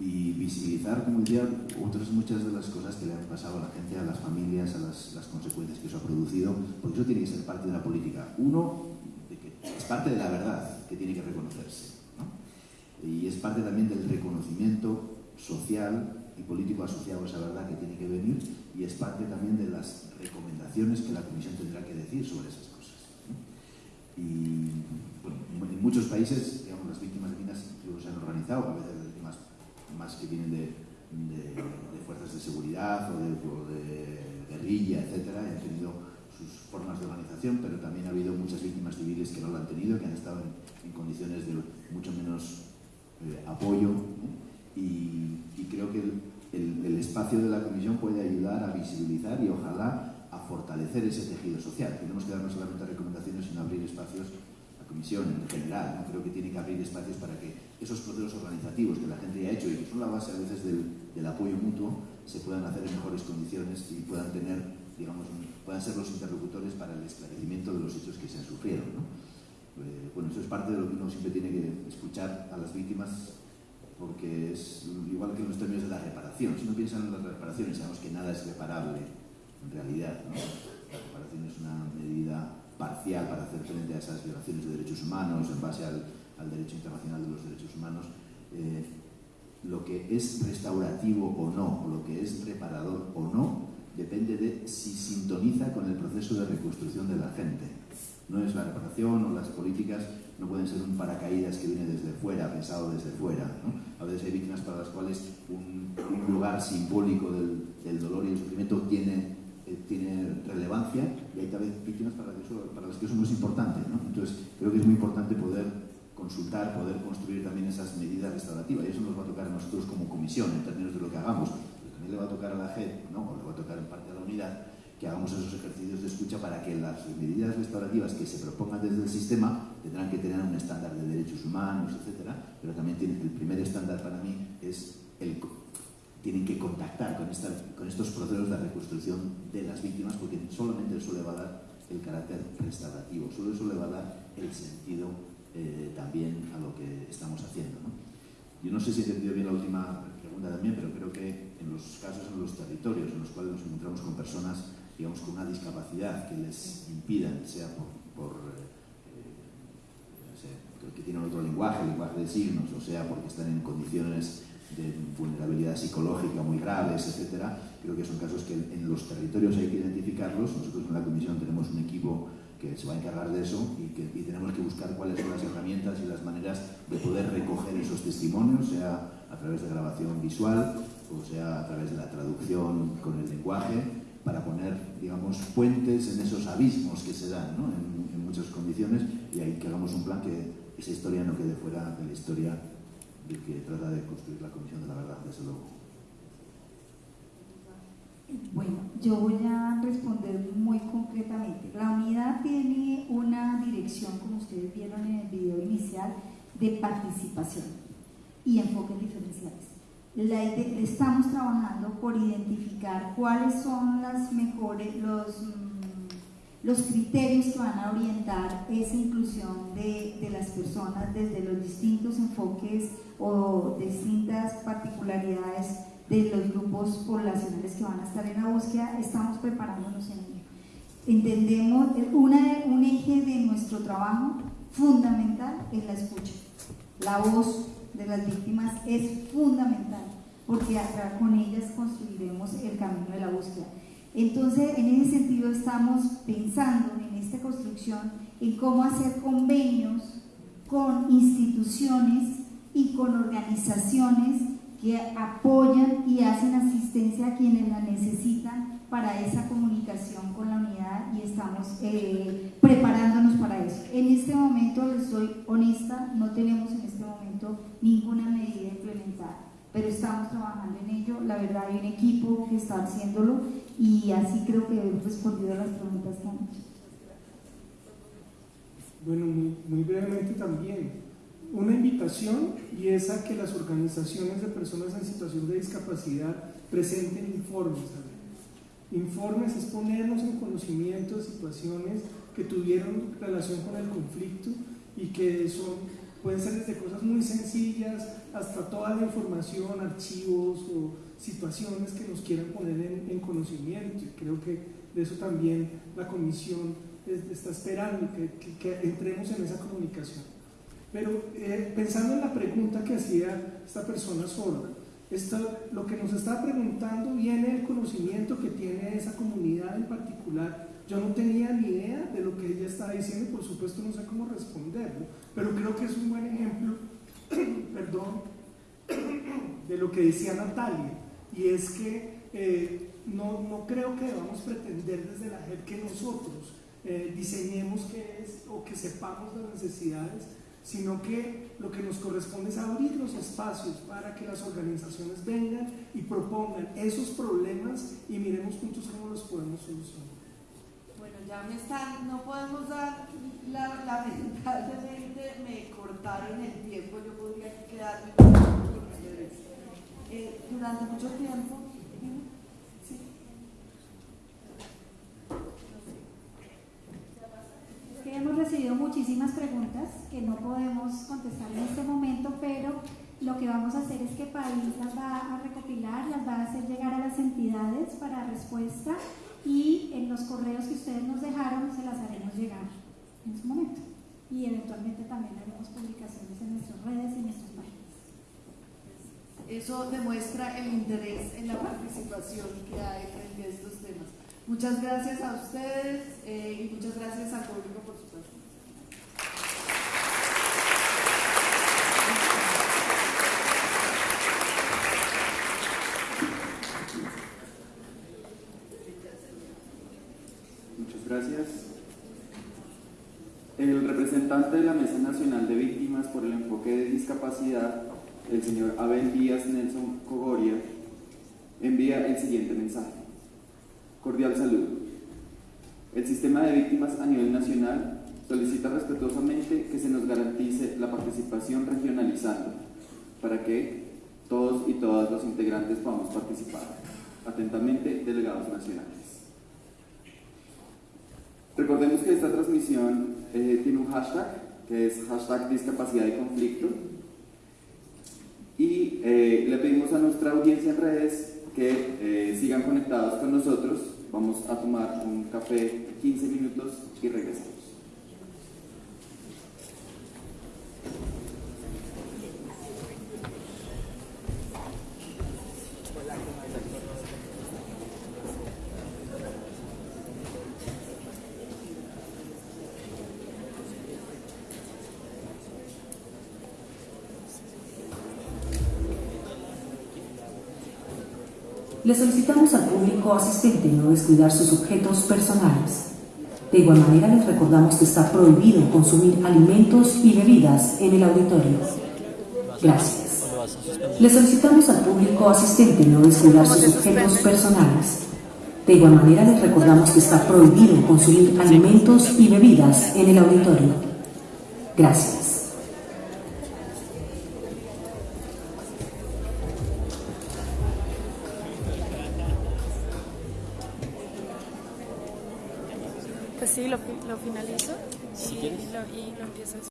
y visibilizar, como decía, otras muchas de las cosas que le han pasado a la gente, a las familias, a las, las, consecuencias que eso ha producido, porque eso tiene que ser parte de la política. Uno, de que es parte de la verdad que tiene que reconocerse, ¿no? y es parte también del reconocimiento social y político asociado a esa verdad que tiene que venir y es parte también de las recomendaciones que la Comisión tendrá que decir sobre esas cosas. Y en muchos países, digamos, las víctimas de minas se han organizado, a veces más que vienen de, fuerzas de seguridad o de, de guerrilla, etcétera, y han tenido sus formas de organización, pero también ha habido muchas víctimas civiles que no lo han tenido, que han estado en, condiciones de mucho menos eh, apoyo. Y, creo que el, espacio de la Comisión puede ayudar a visibilizar y ojalá a fortalecer ese tejido social. Tenemos que darnos solamente recomendaciones, sino abrir espacios comisión en general, creo que tiene que abrir espacios para que esos procesos organizativos que la gente ya ha hecho y que son la base a veces del, apoyo mutuo se puedan hacer en mejores condiciones y puedan tener, digamos, puedan ser los interlocutores para el esclarecimiento de los hechos que se han sufrido. Eh, bueno, eso es parte de lo que uno siempre tiene que escuchar a las víctimas porque es igual que en los términos de la reparación. Si uno piensa en las reparaciones, sabemos que nada es reparable en realidad. La reparación es una medida parcial para hacer frente a esas violaciones de derechos humanos en base al, derecho internacional de los derechos humanos, eh, lo que es restaurativo o no, lo que es reparador o no, depende de si sintoniza con el proceso de reconstrucción de la gente. No es la reparación o las políticas, no pueden ser un paracaídas que viene desde fuera, pensado desde fuera. A veces hay víctimas para las cuales un, lugar simbólico del, del dolor y el sufrimiento tiene tiene relevancia y hay también víctimas para, las que eso no es importante. Entonces, creo que es muy importante poder consultar, poder construir también esas medidas restaurativas y eso nos va a tocar a nosotros como comisión en términos de lo que hagamos. Pero también le va a tocar a la JED, ¿no? o le va a tocar en parte a la unidad, que hagamos esos ejercicios de escucha para que las medidas restaurativas que se propongan desde el sistema tendrán que tener un estándar de derechos humanos, etcétera, pero también tiene, el primer estándar para mí es el tienen que contactar con, con estos procesos de reconstrucción de las víctimas porque solamente eso le va a dar el carácter restaurativo, solo eso le va a dar el sentido eh, también a lo que estamos haciendo. Yo no sé si he entendido bien la última pregunta también, pero creo que en los casos en los territorios en los cuales nos encontramos con personas digamos, con una discapacidad que les impidan, sea por, eh, que tienen otro lenguaje, lenguaje de signos, o sea porque están en condiciones de vulnerabilidad psicológica muy graves, etcétera. Creo que son casos que en los territorios hay que identificarlos. Nosotros en la comisión tenemos un equipo que se va a encargar de eso y, que, tenemos que buscar cuáles son las herramientas y las maneras de poder recoger esos testimonios, sea a través de grabación visual o sea a través de la traducción con el lenguaje, para poner, digamos, puentes en esos abismos que se dan en, en muchas condiciones y ahí que hagamos un plan que esa historia no quede fuera de la historia que trata de construir la Comisión de la Verdad, desde luego. Bueno, yo voy a responder muy concretamente. La unidad tiene una dirección, como ustedes vieron en el video inicial, de participación y enfoques diferenciales. Estamos trabajando por identificar cuáles son las mejores, los los criterios que van a orientar esa inclusión de, las personas desde los distintos enfoques o distintas particularidades de los grupos poblacionales que van a estar en la búsqueda, estamos preparándonos en ello. Entendemos, una, un eje de nuestro trabajo fundamental es la escucha. La voz de las víctimas es fundamental porque con ellas construiremos el camino de la búsqueda. Entonces, en ese sentido estamos pensando en esta construcción en cómo hacer convenios con instituciones y con organizaciones que apoyan y hacen asistencia a quienes la necesitan para esa comunicación con la unidad y estamos eh, preparándonos para eso. En este momento, les soy honesta, no tenemos en este momento ninguna medida implementada pero estamos trabajando en ello. La verdad, hay un equipo que está haciéndolo y así creo que he respondido a las preguntas que han hecho. Bueno, muy, brevemente también. Una invitación y es a que las organizaciones de personas en situación de discapacidad presenten informes. Informes es ponernos en conocimiento de situaciones que tuvieron relación con el conflicto y que son Pueden ser desde cosas muy sencillas hasta toda la información, archivos o situaciones que nos quieran poner en, conocimiento. Y creo que de eso también la comisión está esperando, que, entremos en esa comunicación. Pero eh, pensando en la pregunta que hacía esta persona sorda, lo que nos está preguntando viene del conocimiento que tiene esa comunidad en particular. Yo no tenía ni idea de lo que ella estaba diciendo y por supuesto no sé cómo responderlo, pero creo que es un buen ejemplo, perdón, de lo que decía Natalia, y es que eh, no, no, creo que debamos pretender desde la JEP que nosotros eh, diseñemos qué es o que sepamos las necesidades, sino que lo que nos corresponde es abrir los espacios para que las organizaciones vengan y propongan esos problemas y miremos juntos cómo los podemos solucionar. Ya me están, no podemos dar, la, lamentablemente me cortaron el tiempo, yo podría quedarme eh, durante mucho tiempo. hemos recibido muchísimas preguntas que no podemos contestar en este momento, pero lo que vamos a hacer es que País las va a recopilar, las va a hacer llegar a las entidades para respuesta y en los correos que ustedes nos dejaron se las haremos llegar en su momento. Y eventualmente también haremos publicaciones en nuestras redes y en nuestras páginas. Eso demuestra el interés en la participación que hay frente a estos temas. Muchas gracias a ustedes eh, y muchas gracias al público por su Muchas gracias. El representante de la Mesa Nacional de Víctimas por el Enfoque de Discapacidad, el señor Abel Díaz Nelson Cogoria, envía el siguiente mensaje. Cordial saludo. El sistema de víctimas a nivel nacional solicita respetuosamente que se nos garantice la participación regionalizando para que todos y todas los integrantes podamos participar. Atentamente, delegados nacionales. Recordemos que esta transmisión eh, tiene un hashtag, que es hashtag discapacidad y conflicto. Y eh, le pedimos a nuestra audiencia en redes que eh, sigan conectados con nosotros Vamos a tomar un café 15 minutos y regresamos. Le solicitamos al público asistente no descuidar sus objetos personales. De igual manera, les recordamos que está prohibido consumir alimentos y bebidas en el auditorio. Gracias. Le solicitamos al público asistente no descuidar sus objetos personales. De igual manera, les recordamos que está prohibido consumir alimentos y bebidas en el auditorio. Gracias. Lo, lo finalizo y, lo, y lo empiezo